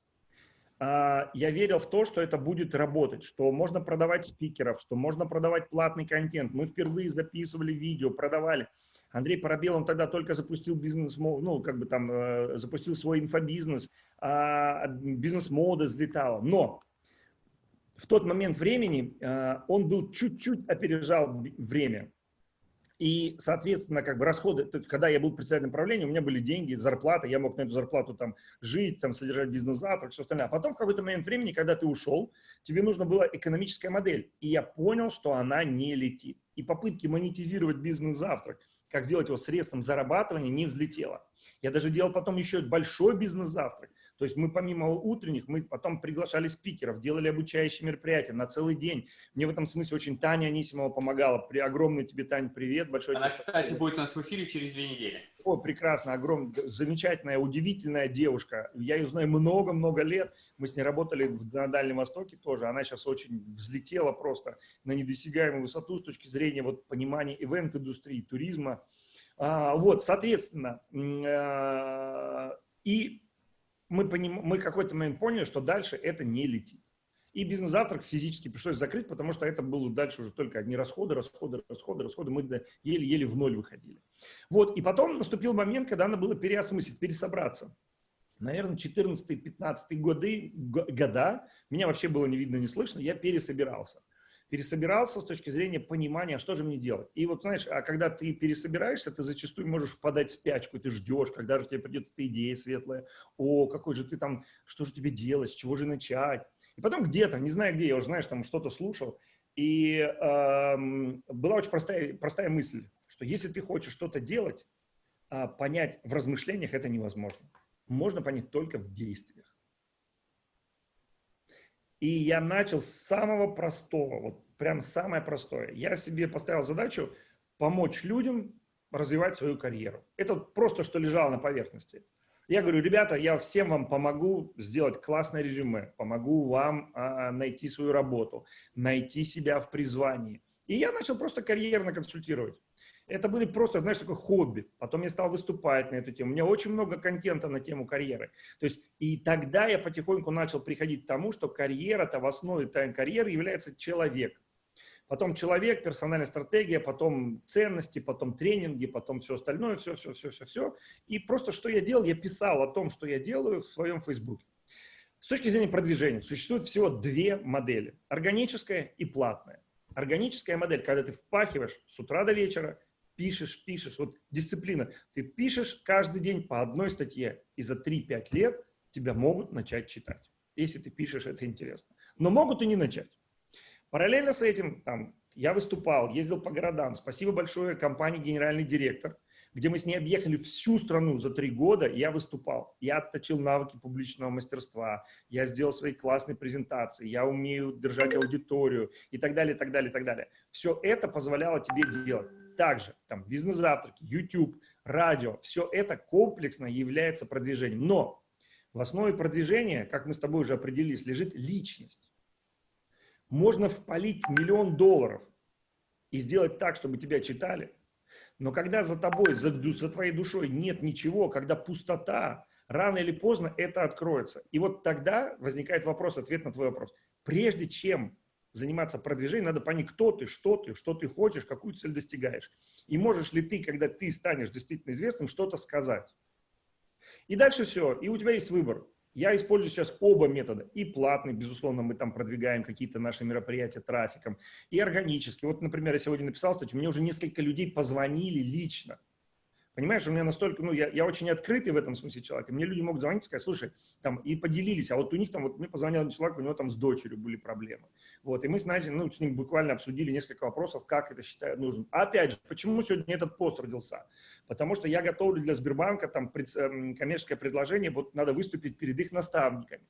А, я верил в то, что это будет работать, что можно продавать спикеров, что можно продавать платный контент. Мы впервые записывали видео, продавали. Андрей Парабел, он тогда только запустил бизнес, ну, как бы там, э, запустил свой инфобизнес, а бизнес-мода взлетала. Но в тот момент времени э, он был чуть-чуть опережал время. И, соответственно, как бы расходы, то есть, когда я был председателем правления, у меня были деньги, зарплата, я мог на эту зарплату там жить, там содержать бизнес-завтрак, все остальное. А потом в какой-то момент времени, когда ты ушел, тебе нужна была экономическая модель. И я понял, что она не летит. И попытки монетизировать бизнес-завтрак, как сделать его средством зарабатывания, не взлетело. Я даже делал потом еще большой бизнес-завтрак. То есть мы помимо утренних, мы потом приглашали спикеров, делали обучающие мероприятия на целый день. Мне в этом смысле очень Таня Анисимова помогала. При огромный тебе, Тань, привет. Большой Она, кстати, привет. будет у нас в эфире через две недели. О, прекрасно, огромная, замечательная, удивительная девушка. Я ее знаю много-много лет. Мы с ней работали на Дальнем Востоке тоже. Она сейчас очень взлетела просто на недосягаемую высоту с точки зрения вот, понимания ивент-индустрии, туризма. А, вот, соответственно, а, и мы, поним, мы какой-то момент поняли, что дальше это не летит. И бизнес-завтрак физически пришлось закрыть, потому что это было дальше уже только одни расходы, расходы, расходы, расходы. Мы еле-еле в ноль выходили. Вот, и потом наступил момент, когда надо было переосмыслить, пересобраться. Наверное, 14-15 годы, года, меня вообще было не видно, не слышно, я пересобирался пересобирался с точки зрения понимания, что же мне делать. И вот, знаешь, а когда ты пересобираешься, ты зачастую можешь впадать в спячку, ты ждешь, когда же тебе придет эта идея светлая, о, какой же ты там, что же тебе делать, с чего же начать. И потом где-то, не знаю где, я уже, знаешь, там что-то слушал, и э, была очень простая, простая мысль, что если ты хочешь что-то делать, э, понять в размышлениях это невозможно. Можно понять только в действиях. И я начал с самого простого, вот прям самое простое. Я себе поставил задачу помочь людям развивать свою карьеру. Это просто что лежало на поверхности. Я говорю, ребята, я всем вам помогу сделать классное резюме, помогу вам а, найти свою работу, найти себя в призвании. И я начал просто карьерно консультировать. Это были просто, знаешь, такое хобби. Потом я стал выступать на эту тему. У меня очень много контента на тему карьеры. То есть и тогда я потихоньку начал приходить к тому, что карьера-то в основе карьеры является человек. Потом человек, персональная стратегия, потом ценности, потом тренинги, потом все остальное, все, все, все, все, все. И просто что я делал, я писал о том, что я делаю в своем Фейсбуке. С точки зрения продвижения существует всего две модели. Органическая и платная. Органическая модель, когда ты впахиваешь с утра до вечера, пишешь, пишешь. Вот дисциплина. Ты пишешь каждый день по одной статье, и за 3-5 лет тебя могут начать читать. Если ты пишешь, это интересно. Но могут и не начать. Параллельно с этим там, я выступал, ездил по городам. Спасибо большое компании «Генеральный директор», где мы с ней объехали всю страну за три года, я выступал. Я отточил навыки публичного мастерства, я сделал свои классные презентации, я умею держать аудиторию и так далее, и так далее, и так далее. Все это позволяло тебе делать. Также там бизнес-завтраки, YouTube, радио, все это комплексно является продвижением. Но в основе продвижения, как мы с тобой уже определились, лежит личность. Можно впалить миллион долларов и сделать так, чтобы тебя читали – но когда за тобой, за, за твоей душой нет ничего, когда пустота, рано или поздно это откроется. И вот тогда возникает вопрос, ответ на твой вопрос. Прежде чем заниматься продвижением, надо понять, кто ты, что ты, что ты хочешь, какую цель достигаешь. И можешь ли ты, когда ты станешь действительно известным, что-то сказать. И дальше все. И у тебя есть выбор. Я использую сейчас оба метода. И платный, безусловно, мы там продвигаем какие-то наши мероприятия трафиком, и органически. Вот, например, я сегодня написал статью, мне уже несколько людей позвонили лично Понимаешь, у меня настолько, ну, я, я очень открытый в этом смысле человек. И мне люди могут звонить и сказать, слушай, там, и поделились, а вот у них там, вот мне позвонил человек, у него там с дочерью были проблемы. Вот, и мы с Надей, ну, с ним буквально обсудили несколько вопросов, как это считают нужным. А опять же, почему сегодня этот пост родился? Потому что я готовлю для Сбербанка там эм, коммерческое предложение, вот надо выступить перед их наставниками.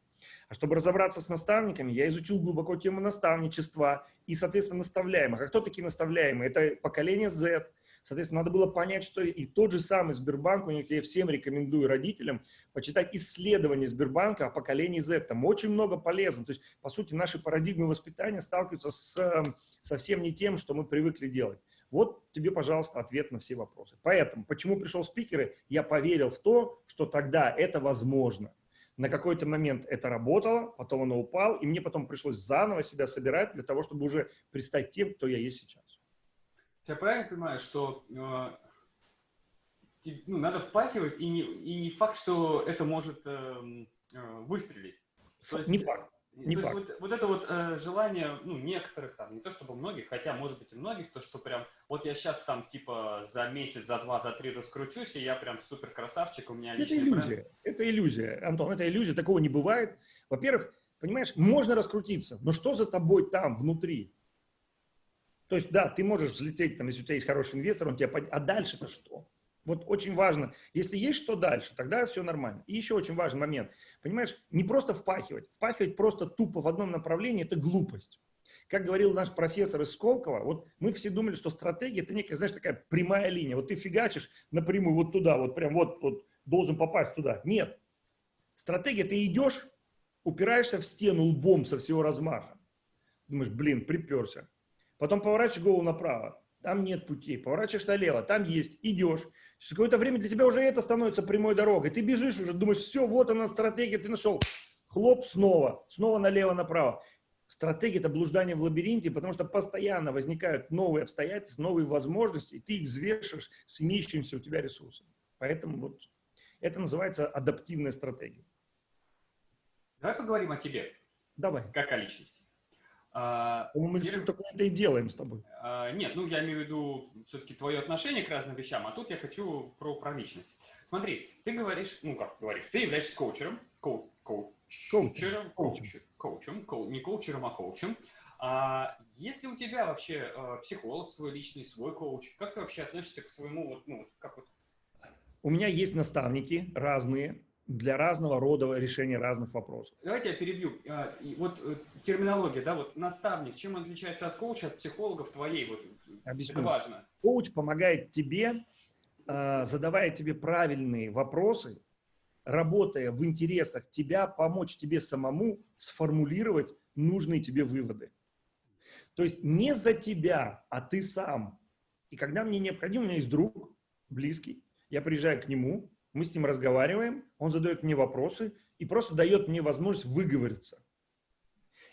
А чтобы разобраться с наставниками, я изучил глубоко тему наставничества и, соответственно, наставляемых. А кто такие наставляемые? Это поколение Z, Соответственно, надо было понять, что и тот же самый Сбербанк, у них я всем рекомендую родителям почитать исследования Сбербанка о поколении Z. Там очень много полезно. То есть, по сути, наши парадигмы воспитания сталкиваются с эм, совсем не тем, что мы привыкли делать. Вот тебе, пожалуйста, ответ на все вопросы. Поэтому, почему пришел спикеры? Я поверил в то, что тогда это возможно. На какой-то момент это работало, потом оно упало, и мне потом пришлось заново себя собирать для того, чтобы уже пристать тем, кто я есть сейчас. Я правильно понимаю, что э, ну, надо впахивать, и не, и факт, что это может э, э, выстрелить. То есть, не факт. Не то факт. есть вот, вот это вот э, желание, ну, некоторых там, не то чтобы многих, хотя, может быть, и многих, то, что прям, вот я сейчас там, типа, за месяц, за два, за три раскручусь, и я прям супер красавчик, у меня личный Это иллюзия, бренд. это иллюзия, Антон, это иллюзия, такого не бывает. Во-первых, понимаешь, можно раскрутиться, но что за тобой там, внутри? То есть, да, ты можешь взлететь, там, если у тебя есть хороший инвестор, он тебя... Под... А дальше-то что? Вот очень важно, если есть что дальше, тогда все нормально. И еще очень важный момент. Понимаешь, не просто впахивать. Впахивать просто тупо в одном направлении – это глупость. Как говорил наш профессор из Сколково, вот мы все думали, что стратегия – это некая, знаешь, такая прямая линия. Вот ты фигачишь напрямую вот туда, вот прям вот, вот должен попасть туда. Нет. Стратегия – ты идешь, упираешься в стену лбом со всего размаха. Думаешь, блин, приперся. Потом поворачиваешь голову направо, там нет пути. Поворачиваешь налево, там есть, идешь. Через какое-то время для тебя уже это становится прямой дорогой. Ты бежишь уже, думаешь, все, вот она стратегия, ты нашел. Хлоп, снова, снова налево-направо. Стратегия – это блуждание в лабиринте, потому что постоянно возникают новые обстоятельства, новые возможности, и ты их взвешиваешь с имеющимися у тебя ресурсами. Поэтому вот это называется адаптивная стратегия. Давай поговорим о тебе. Давай. Как о личности. А, мы все такое это и делаем с тобой. А, нет, ну я имею в виду все-таки твое отношение к разным вещам, а тут я хочу про, про личность. Смотри, ты говоришь, ну как говоришь, ты являешься коучером, коу, коучером, коучем, коучем, коу, не коучером, а коучем. А если у тебя вообще э, психолог свой личный, свой коуч, как ты вообще относишься к своему, вот, ну, как вот? У меня есть наставники разные, для разного рода решения разных вопросов. Давайте я перебью. А, вот э, терминология, да, вот наставник, чем он отличается от коуча, от психологов твоей? Вот, Объясню. Это важно. Коуч помогает тебе, а, задавая тебе правильные вопросы, работая в интересах тебя, помочь тебе самому сформулировать нужные тебе выводы. То есть не за тебя, а ты сам. И когда мне необходимо, у меня есть друг близкий, я приезжаю к нему, мы с ним разговариваем, он задает мне вопросы и просто дает мне возможность выговориться.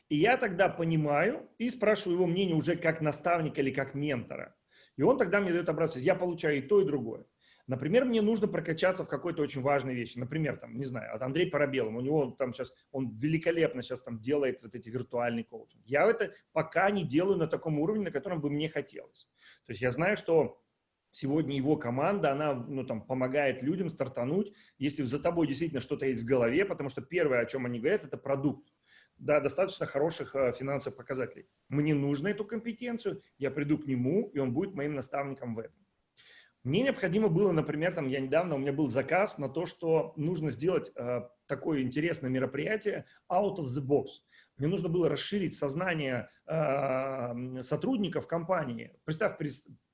И я тогда понимаю и спрашиваю его мнение уже как наставника или как ментора. И он тогда мне дает образец. Я получаю и то, и другое. Например, мне нужно прокачаться в какой-то очень важной вещи. Например, там, не знаю, от Андрея Парабелова. У него там сейчас, он великолепно сейчас там делает вот эти виртуальные коучинги. Я это пока не делаю на таком уровне, на котором бы мне хотелось. То есть я знаю, что сегодня его команда, она ну, там, помогает людям стартануть, если за тобой действительно что-то есть в голове, потому что первое, о чем они говорят, это продукт. Да, достаточно хороших э, финансовых показателей. Мне нужно эту компетенцию, я приду к нему, и он будет моим наставником в этом. Мне необходимо было, например, там я недавно, у меня был заказ на то, что нужно сделать э, такое интересное мероприятие out of the box. Мне нужно было расширить сознание э, сотрудников компании. Представь,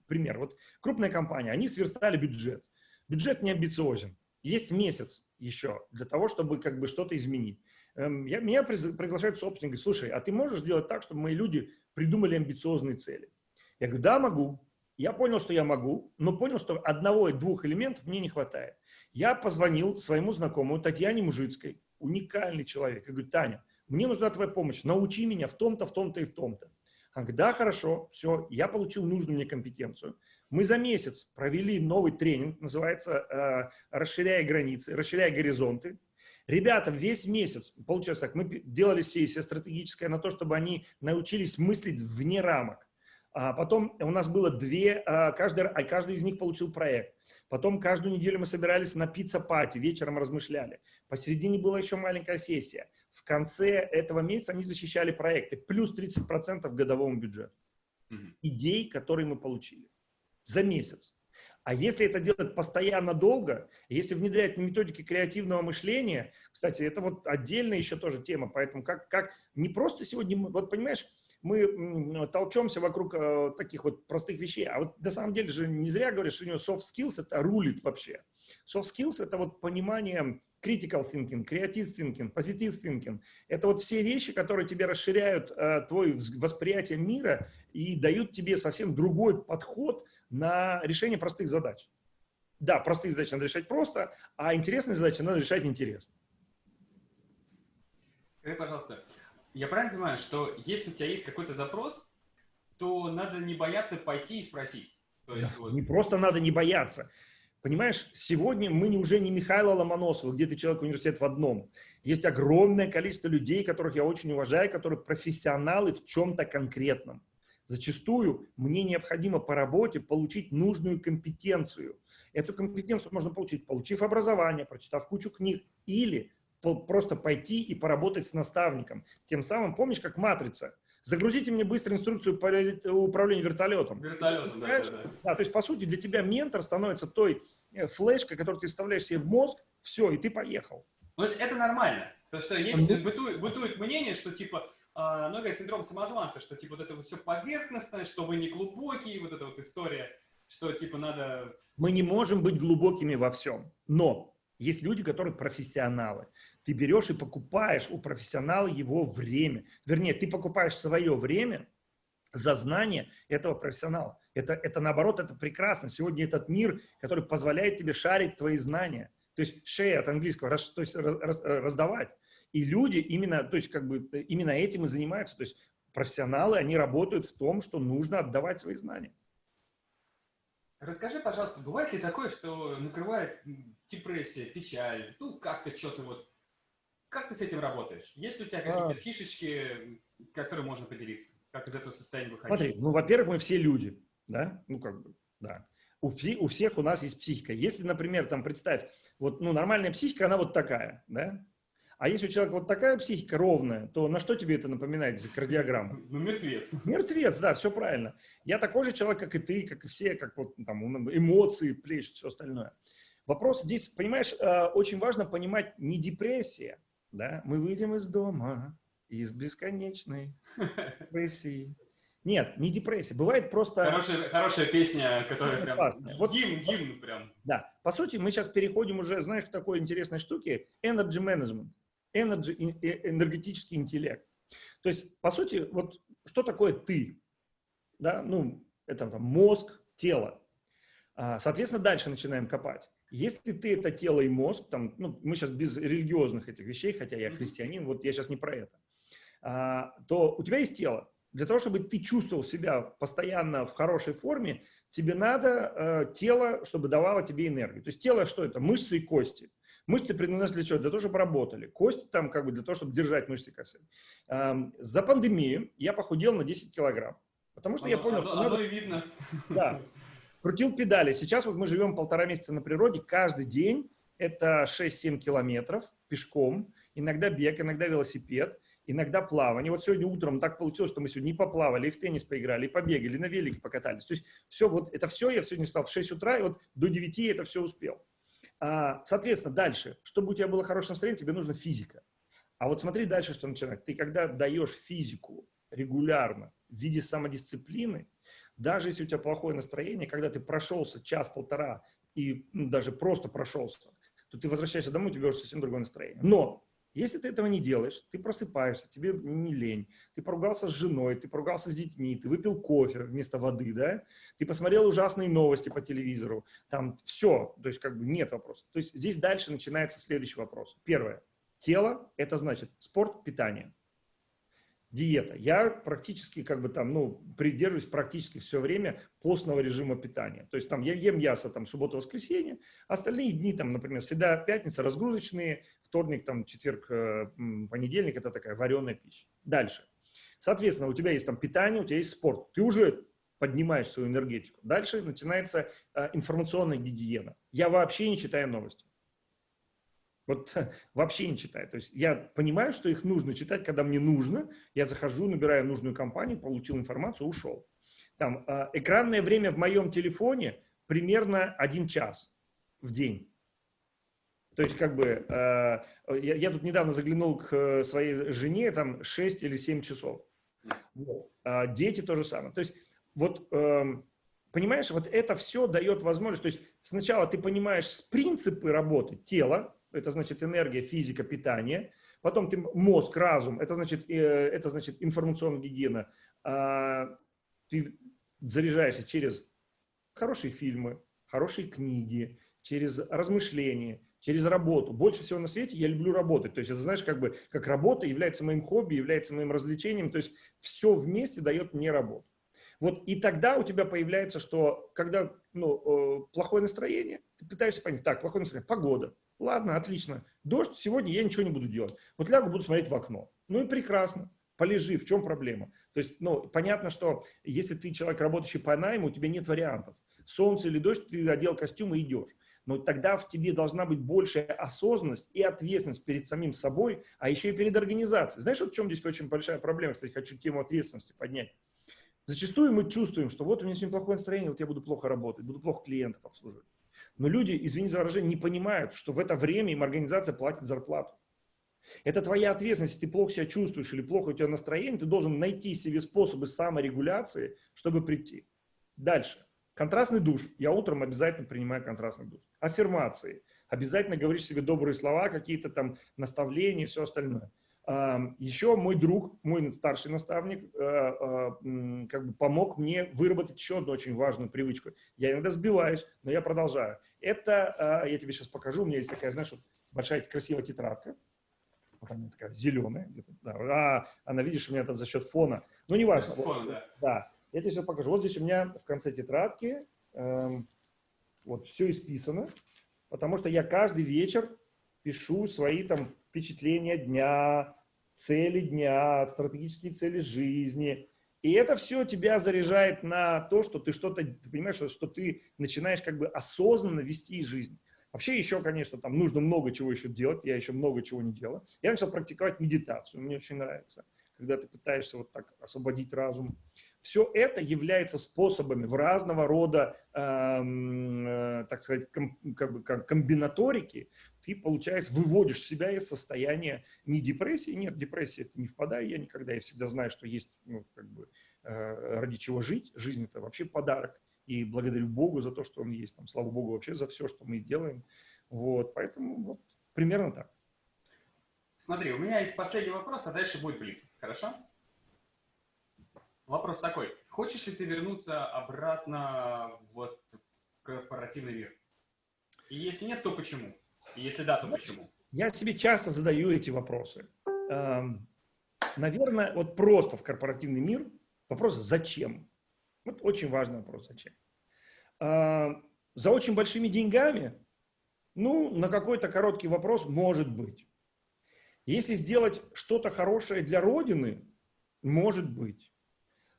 пример. Вот крупная компания, они сверстали бюджет. Бюджет не амбициозен. Есть месяц еще для того, чтобы как бы что-то изменить. Эм, я, меня приглашают собственник, говорит, слушай, а ты можешь сделать так, чтобы мои люди придумали амбициозные цели? Я говорю, да, могу. Я понял, что я могу, но понял, что одного и двух элементов мне не хватает. Я позвонил своему знакомому Татьяне Мужицкой, уникальный человек. Я говорю, Таня, мне нужна твоя помощь, научи меня в том-то, в том-то и в том-то. Она говорит, да, хорошо, все, я получил нужную мне компетенцию. Мы за месяц провели новый тренинг, называется э, «Расширяя границы», «Расширяя горизонты». Ребята весь месяц, получилось так, мы делали сессия стратегическая на то, чтобы они научились мыслить вне рамок. А потом у нас было две, а, каждый, а каждый из них получил проект. Потом каждую неделю мы собирались на pizza party, вечером размышляли. Посередине была еще маленькая сессия. В конце этого месяца они защищали проекты. Плюс 30% годовому бюджету. Угу. Идей, которые мы получили. За месяц. А если это делать постоянно долго, если внедрять методики креативного мышления, кстати, это вот отдельная еще тоже тема, поэтому как, как не просто сегодня, вот понимаешь, мы толчемся вокруг э, таких вот простых вещей. А вот на самом деле же не зря говорят, что у него soft skills это рулит вообще. Soft skills это вот понимание critical thinking, creative thinking, positive thinking. Это вот все вещи, которые тебе расширяют э, твое восприятие мира и дают тебе совсем другой подход на решение простых задач. Да, простые задачи надо решать просто, а интересные задачи надо решать интересно. Скажи, пожалуйста, я правильно понимаю, что если у тебя есть какой-то запрос, то надо не бояться пойти и спросить? То есть, да, вот... Не просто надо не бояться. Понимаешь, сегодня мы не, уже не Михаила Ломоносова, где ты человек университет в одном. Есть огромное количество людей, которых я очень уважаю, которые профессионалы в чем-то конкретном. Зачастую мне необходимо по работе получить нужную компетенцию. Эту компетенцию можно получить, получив образование, прочитав кучу книг или просто пойти и поработать с наставником. Тем самым, помнишь, как матрица? Загрузите мне быстро инструкцию по управлению вертолетом. Вертолетом, да, да, да. да. То есть, по сути, для тебя ментор становится той э, флешкой, которую ты вставляешь себе в мозг, все, и ты поехал. То есть это нормально. То, что есть, бытует, бытует мнение, что типа, э, много синдром самозванца, что типа вот это вот все поверхностное, что вы не глубокие, вот эта вот история, что типа надо... Мы не можем быть глубокими во всем, но есть люди, которые профессионалы. Ты берешь и покупаешь у профессионала его время. Вернее, ты покупаешь свое время за знание этого профессионала. Это, это наоборот, это прекрасно. Сегодня этот мир, который позволяет тебе шарить твои знания. То есть share от английского, раз, то есть раз, раздавать. И люди именно, то есть как бы именно этим и занимаются. То есть профессионалы, они работают в том, что нужно отдавать свои знания. Расскажи, пожалуйста, бывает ли такое, что накрывает депрессия, печаль, ну, как-то что-то вот... Как ты с этим работаешь? Есть ли у тебя какие-то а... фишечки, которые можно поделиться? Как из этого состояния выходить? Смотри, ну, во-первых, мы все люди, да? Ну, как бы, да. У, у всех у нас есть психика. Если, например, там, представь, вот, ну, нормальная психика, она вот такая, да? А если у человека вот такая психика ровная, то на что тебе это напоминает, если кардиограмма? *laughs* Ну, мертвец. Мертвец, да, все правильно. Я такой же человек, как и ты, как и все, как вот там эмоции, плещут, все остальное. Вопрос здесь, понимаешь, э, очень важно понимать не депрессия, да, мы выйдем из дома, из бесконечной депрессии. Нет, не депрессия. Бывает просто... Хорошая, хорошая песня, которая прям... Вот, гимн, гимн прям. Да. По сути, мы сейчас переходим уже, знаешь, к такой интересной штуке. Energy management energy, энергетический интеллект. То есть, по сути, вот что такое ты? Да, ну, это там мозг, тело. А, соответственно, дальше начинаем копать. Если ты это тело и мозг, там, ну, мы сейчас без религиозных этих вещей, хотя я христианин, вот я сейчас не про это. а, то у тебя есть тело. Для того, чтобы ты чувствовал себя постоянно в хорошей форме, тебе надо э, тело, чтобы давало тебе энергию. То есть тело что это? Мышцы и кости. Мышцы предназначены для чего? Для того, чтобы работали. Кости там как бы для того, чтобы держать мышцы. Как эм, за пандемию я похудел на 10 килограмм. Потому что оно, я понял, оно, что оно надо... и видно. Да. *laughs* Крутил педали. Сейчас вот мы живем полтора месяца на природе. Каждый день это 6-7 километров пешком. Иногда бег, иногда велосипед иногда плавание. Вот сегодня утром так получилось, что мы сегодня и поплавали, и в теннис поиграли, и побегали, и на велике покатались. То есть все, вот это все я сегодня встал в 6 утра, и вот до 9 я это все успел. А, соответственно, дальше, чтобы у тебя было хорошее настроение, тебе нужна физика. А вот смотри дальше, что начинать. Ты когда даешь физику регулярно в виде самодисциплины, даже если у тебя плохое настроение, когда ты прошелся час-полтора и ну, даже просто прошелся, то ты возвращаешься домой, у тебя уже совсем другое настроение. Но если ты этого не делаешь, ты просыпаешься, тебе не лень, ты поругался с женой, ты поругался с детьми, ты выпил кофе вместо воды, да, ты посмотрел ужасные новости по телевизору, там все, то есть как бы нет вопросов. То есть здесь дальше начинается следующий вопрос. Первое. Тело – это значит спорт, питание диета. Я практически как бы там, ну, придерживаюсь практически все время постного режима питания. То есть там я ем мясо там суббота-воскресенье, остальные дни там, например, всегда пятница разгрузочные, вторник, там, четверг, э, понедельник – это такая вареная пища. Дальше. Соответственно, у тебя есть там питание, у тебя есть спорт. Ты уже поднимаешь свою энергетику. Дальше начинается э, информационная гигиена. Я вообще не читаю новости. Вот вообще не читаю. То есть я понимаю, что их нужно читать, когда мне нужно. Я захожу, набираю нужную компанию, получил информацию, ушел. Там э, экранное время в моем телефоне примерно один час в день. То есть, как бы, э, я, я тут недавно заглянул к своей жене, там 6 или 7 часов. Вот. А дети то же самое. То есть, вот, э, понимаешь, вот это все дает возможность, то есть, сначала ты понимаешь принципы работы тела, это значит энергия, физика, питание. Потом ты мозг, разум, это значит, э, это значит информационная гигиена. А, ты заряжаешься через хорошие фильмы, хорошие книги, через размышления, через работу. Больше всего на свете я люблю работать. То есть это, знаешь, как бы, как работа является моим хобби, является моим развлечением. То есть все вместе дает мне работу. Вот и тогда у тебя появляется, что когда ну, э, плохое настроение, ты пытаешься понять, так, плохое настроение, погода, Ладно, отлично. Дождь, сегодня я ничего не буду делать. Вот лягу, буду смотреть в окно. Ну и прекрасно. Полежи, в чем проблема? То есть, ну, понятно, что если ты человек, работающий по найму, у тебя нет вариантов. Солнце или дождь, ты одел костюм и идешь. Но тогда в тебе должна быть большая осознанность и ответственность перед самим собой, а еще и перед организацией. Знаешь, вот в чем здесь очень большая проблема? Кстати, хочу тему ответственности поднять. Зачастую мы чувствуем, что вот у меня сегодня плохое настроение, вот я буду плохо работать, буду плохо клиентов обслуживать. Но люди, извини за выражение, не понимают, что в это время им организация платит зарплату. Это твоя ответственность, если ты плохо себя чувствуешь или плохо у тебя настроение, ты должен найти себе способы саморегуляции, чтобы прийти. Дальше. Контрастный душ. Я утром обязательно принимаю контрастный душ. Аффирмации. Обязательно говоришь себе добрые слова, какие-то там наставления, все остальное. Еще мой друг, мой старший наставник, э, э, как бы помог мне выработать еще одну очень важную привычку. Я иногда сбиваюсь, но я продолжаю. Это, э, я тебе сейчас покажу, у меня есть такая, знаешь, вот большая красивая тетрадка. Вот она такая зеленая. Да, а, она, видишь, у меня это за счет фона. Ну, не важно. Фона, да. да. Я тебе сейчас покажу. Вот здесь у меня в конце тетрадки э, вот все исписано, потому что я каждый вечер пишу свои там впечатления дня, цели дня, стратегические цели жизни. И это все тебя заряжает на то, что ты что-то, ты понимаешь, что, что ты начинаешь как бы осознанно вести жизнь. Вообще еще, конечно, там нужно много чего еще делать, я еще много чего не делаю. Я начал практиковать медитацию, мне очень нравится, когда ты пытаешься вот так освободить разум. Все это является способами в разного рода, эм, э, так сказать, ком, как как комбинаторики. Ты, получается, выводишь себя из состояния не депрессии, нет, депрессии это не впадаю я никогда, я всегда знаю, что есть, ну, как бы, э, ради чего жить, жизнь это вообще подарок, и благодарю Богу за то, что он есть, там, слава Богу вообще за все, что мы делаем, вот, поэтому вот примерно так. Смотри, у меня есть последний вопрос, а дальше будет блиц, хорошо? Вопрос такой, хочешь ли ты вернуться обратно в, в корпоративный мир? И если нет, то почему? И если да, то почему? Я себе часто задаю эти вопросы. Эм, наверное, вот просто в корпоративный мир вопрос «зачем?». Вот очень важный вопрос «зачем?». А, за очень большими деньгами, ну, на какой-то короткий вопрос может быть. Если сделать что-то хорошее для Родины, может быть.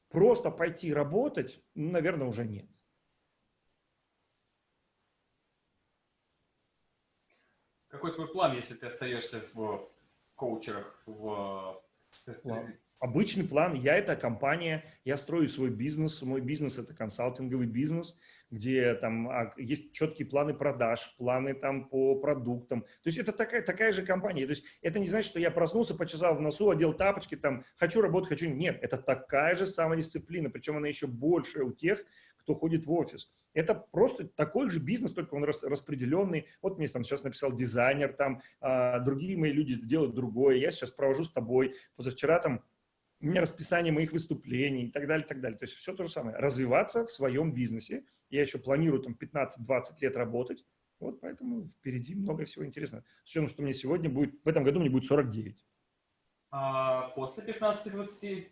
Просто пойти работать, ну, наверное, уже нет. Какой твой план, если ты остаешься в коучерах, в Обычный план, я это компания, я строю свой бизнес, мой бизнес это консалтинговый бизнес, где там а, есть четкие планы продаж, планы там по продуктам. То есть это такая, такая же компания. То есть это не значит, что я проснулся, почесал в носу, одел тапочки, там, хочу работать, хочу. Нет, это такая же самодисциплина, причем она еще больше у тех, кто ходит в офис. Это просто такой же бизнес, только он распределенный. Вот мне там сейчас написал дизайнер, там а, другие мои люди делают другое. Я сейчас провожу с тобой. Позавчера там расписание моих выступлений и так далее, так далее. То есть все то же самое. Развиваться в своем бизнесе. Я еще планирую там 15-20 лет работать. Вот поэтому впереди много всего интересного. С учетом, что мне сегодня будет, в этом году мне будет 49. А после 15-20?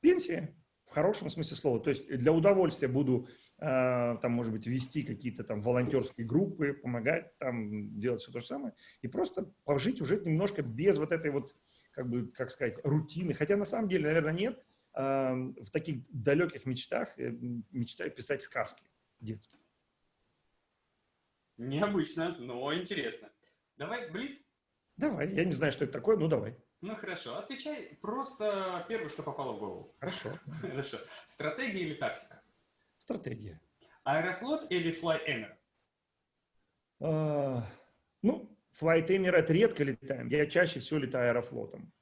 Пенсия в хорошем смысле слова. То есть для удовольствия буду, э, там, может быть, вести какие-то там волонтерские группы, помогать, там, делать все то же самое. И просто пожить уже немножко без вот этой вот, как бы, как сказать, рутины. Хотя на самом деле, наверное, нет. В таких далеких мечтах э, мечтаю писать сказки детские. Необычно, но интересно. Давай, Блиц? Давай, я не знаю, что это такое, ну давай. Ну хорошо, отвечай просто первое, что попало в голову. Хорошо. *laughs* Хорошо. Стратегия или тактика? Стратегия. Аэрофлот или Flyemer? А, ну, Это редко летаем. Я чаще всего летаю аэрофлотом.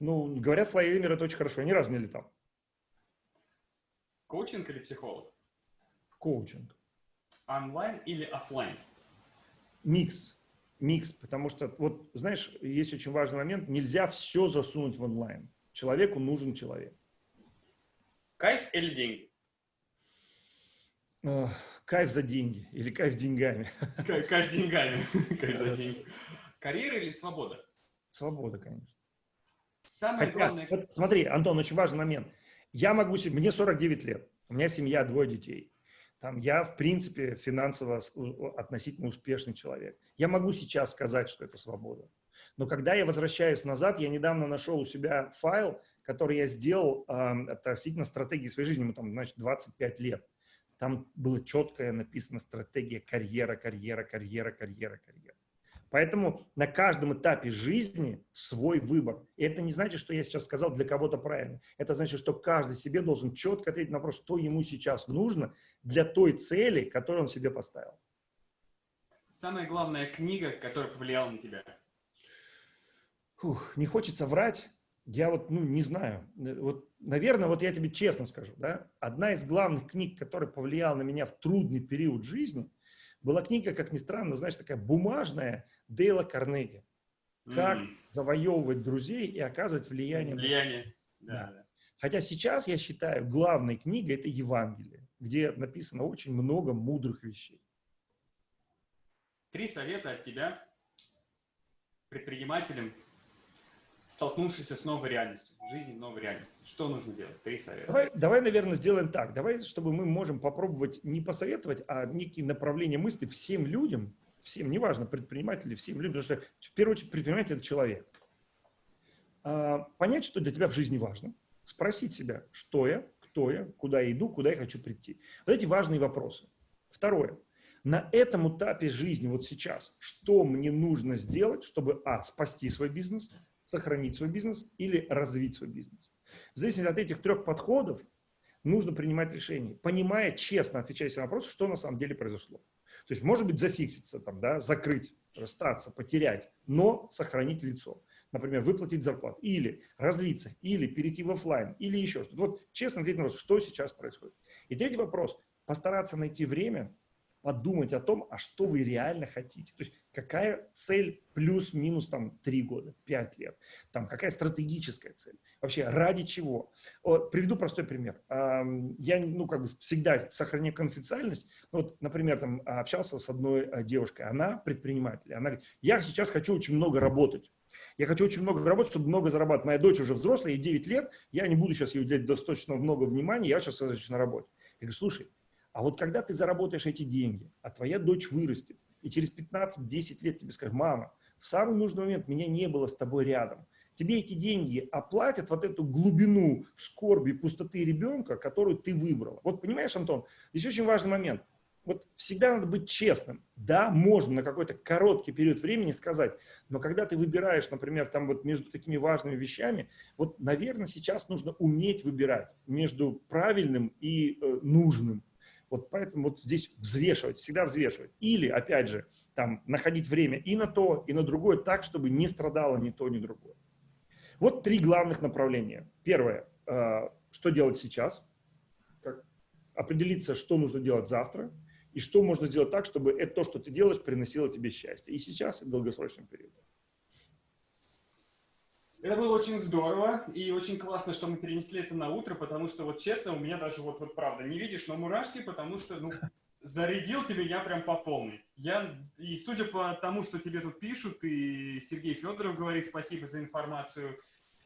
Ну, говорят, это очень хорошо. Я ни разу не летал. Коучинг или психолог? Коучинг. Онлайн или офлайн? Микс микс, потому что, вот, знаешь, есть очень важный момент, нельзя все засунуть в онлайн. Человеку нужен человек. Кайф или деньги? Кайф за деньги или кайф с деньгами. *laughs* Кайф с деньгами. *laughs* *laughs* Кайф за деньги. Карьера или свобода? Свобода, конечно. Самое Хотя, главное... Вот смотри, Антон, очень важный момент. Я могу себе... Мне 49 лет. У меня семья, двое детей. Там я, в принципе, финансово относительно успешный человек. Я могу сейчас сказать, что это свобода. Но когда я возвращаюсь назад, я недавно нашел у себя файл, который я сделал э, относительно стратегии своей жизни, ему там, значит, 25 лет. Там было четкая написана стратегия карьера, карьера, карьера, карьера, карьера. Поэтому на каждом этапе жизни свой выбор. И это не значит, что я сейчас сказал для кого-то правильно. Это значит, что каждый себе должен четко ответить на вопрос, что ему сейчас нужно для той цели, которую он себе поставил. Самая главная книга, которая повлияла на тебя? Фух, не хочется врать. Я вот, ну, не знаю. Вот, наверное, вот я тебе честно скажу, да, одна из главных книг, которая повлияла на меня в трудный период жизни, была книга, как ни странно, знаешь, такая бумажная, Дейла Карнеги. Как mm. завоевывать друзей и оказывать влияние. Влияние, да. да. Хотя сейчас я считаю, главной книгой это Евангелие, где написано очень много мудрых вещей. Три совета от тебя предпринимателям, столкнувшимся с новой реальностью, жизни новой реальности. Что нужно делать? Три совета. Давай, давай, наверное, сделаем так. Давай, чтобы мы можем попробовать не посоветовать, а некие направления мысли всем людям, всем, неважно, предприниматели, всем людям, потому что в первую очередь предприниматель – это человек. А, понять, что для тебя в жизни важно, спросить себя, что я, кто я, куда я иду, куда я хочу прийти. Вот эти важные вопросы. Второе. На этом этапе жизни, вот сейчас, что мне нужно сделать, чтобы, а, спасти свой бизнес, сохранить свой бизнес или развить свой бизнес. В зависимости от этих трех подходов нужно принимать решение, понимая, честно отвечая себе на вопрос, что на самом деле произошло. То есть, может быть, зафикситься, там, да, закрыть, расстаться, потерять, но сохранить лицо. Например, выплатить зарплату, или развиться, или перейти в офлайн, или еще что-то. Вот честно ответить на вопрос, что сейчас происходит. И третий вопрос, постараться найти время, подумать о том, а что вы реально хотите. То есть какая цель плюс-минус там три года, пять лет, там какая стратегическая цель, вообще ради чего. Вот, приведу простой пример. Я, ну, как бы всегда сохраняю конфиденциальность. Вот, например, там общался с одной э, девушкой, она предприниматель, она говорит, я сейчас хочу очень много работать. Я хочу очень много работать, чтобы много зарабатывать. Моя дочь уже взрослая, ей 9 лет, я не буду сейчас ей уделять достаточно много внимания, я сейчас сосредоточусь на работе. Я говорю, слушай, а вот когда ты заработаешь эти деньги, а твоя дочь вырастет, и через 15-10 лет тебе скажет, мама, в самый нужный момент меня не было с тобой рядом. Тебе эти деньги оплатят вот эту глубину скорби, пустоты ребенка, которую ты выбрала. Вот понимаешь, Антон, здесь очень важный момент. Вот всегда надо быть честным. Да, можно на какой-то короткий период времени сказать, но когда ты выбираешь, например, там вот между такими важными вещами, вот, наверное, сейчас нужно уметь выбирать между правильным и э, нужным. Вот поэтому вот здесь взвешивать, всегда взвешивать. Или, опять же, там, находить время и на то, и на другое так, чтобы не страдало ни то, ни другое. Вот три главных направления. Первое, э, что делать сейчас, как определиться, что нужно делать завтра, и что можно сделать так, чтобы это то, что ты делаешь, приносило тебе счастье. И сейчас, и в долгосрочном периоде. Это было очень здорово и очень классно, что мы перенесли это на утро, потому что вот честно, у меня даже вот, вот правда, не видишь, но мурашки, потому что, ну, зарядил ты меня прям по полной. Я, и судя по тому, что тебе тут пишут, и Сергей Федоров говорит спасибо за информацию,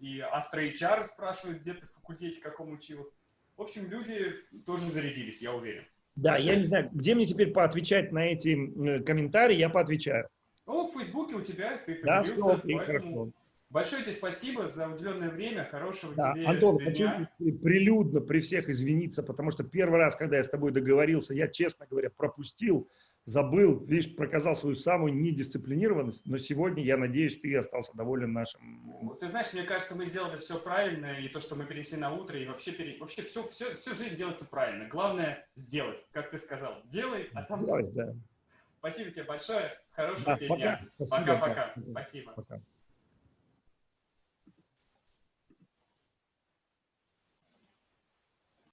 и Астра HR спрашивает, где ты в факультете каком училась. В общем, люди тоже зарядились, я уверен. Да, Большое... я не знаю, где мне теперь поотвечать на эти комментарии, я поотвечаю. Ну, в Фейсбуке у тебя, ты поделился, да, все, поэтому... хорошо. Большое тебе спасибо за уделенное время, хорошего да, тебе Антон, дня. хочу прилюдно при всех извиниться, потому что первый раз, когда я с тобой договорился, я, честно говоря, пропустил, забыл, лишь проказал свою самую недисциплинированность, но сегодня, я надеюсь, ты остался доволен нашим... Ты знаешь, мне кажется, мы сделали все правильно, и то, что мы перенесли на утро, и вообще, пере... вообще все, все, всю жизнь делается правильно. Главное сделать, как ты сказал. Делай, а там... Делай, да. Спасибо тебе большое, хорошего да, тебе пока. дня. Пока-пока. Спасибо. Пока.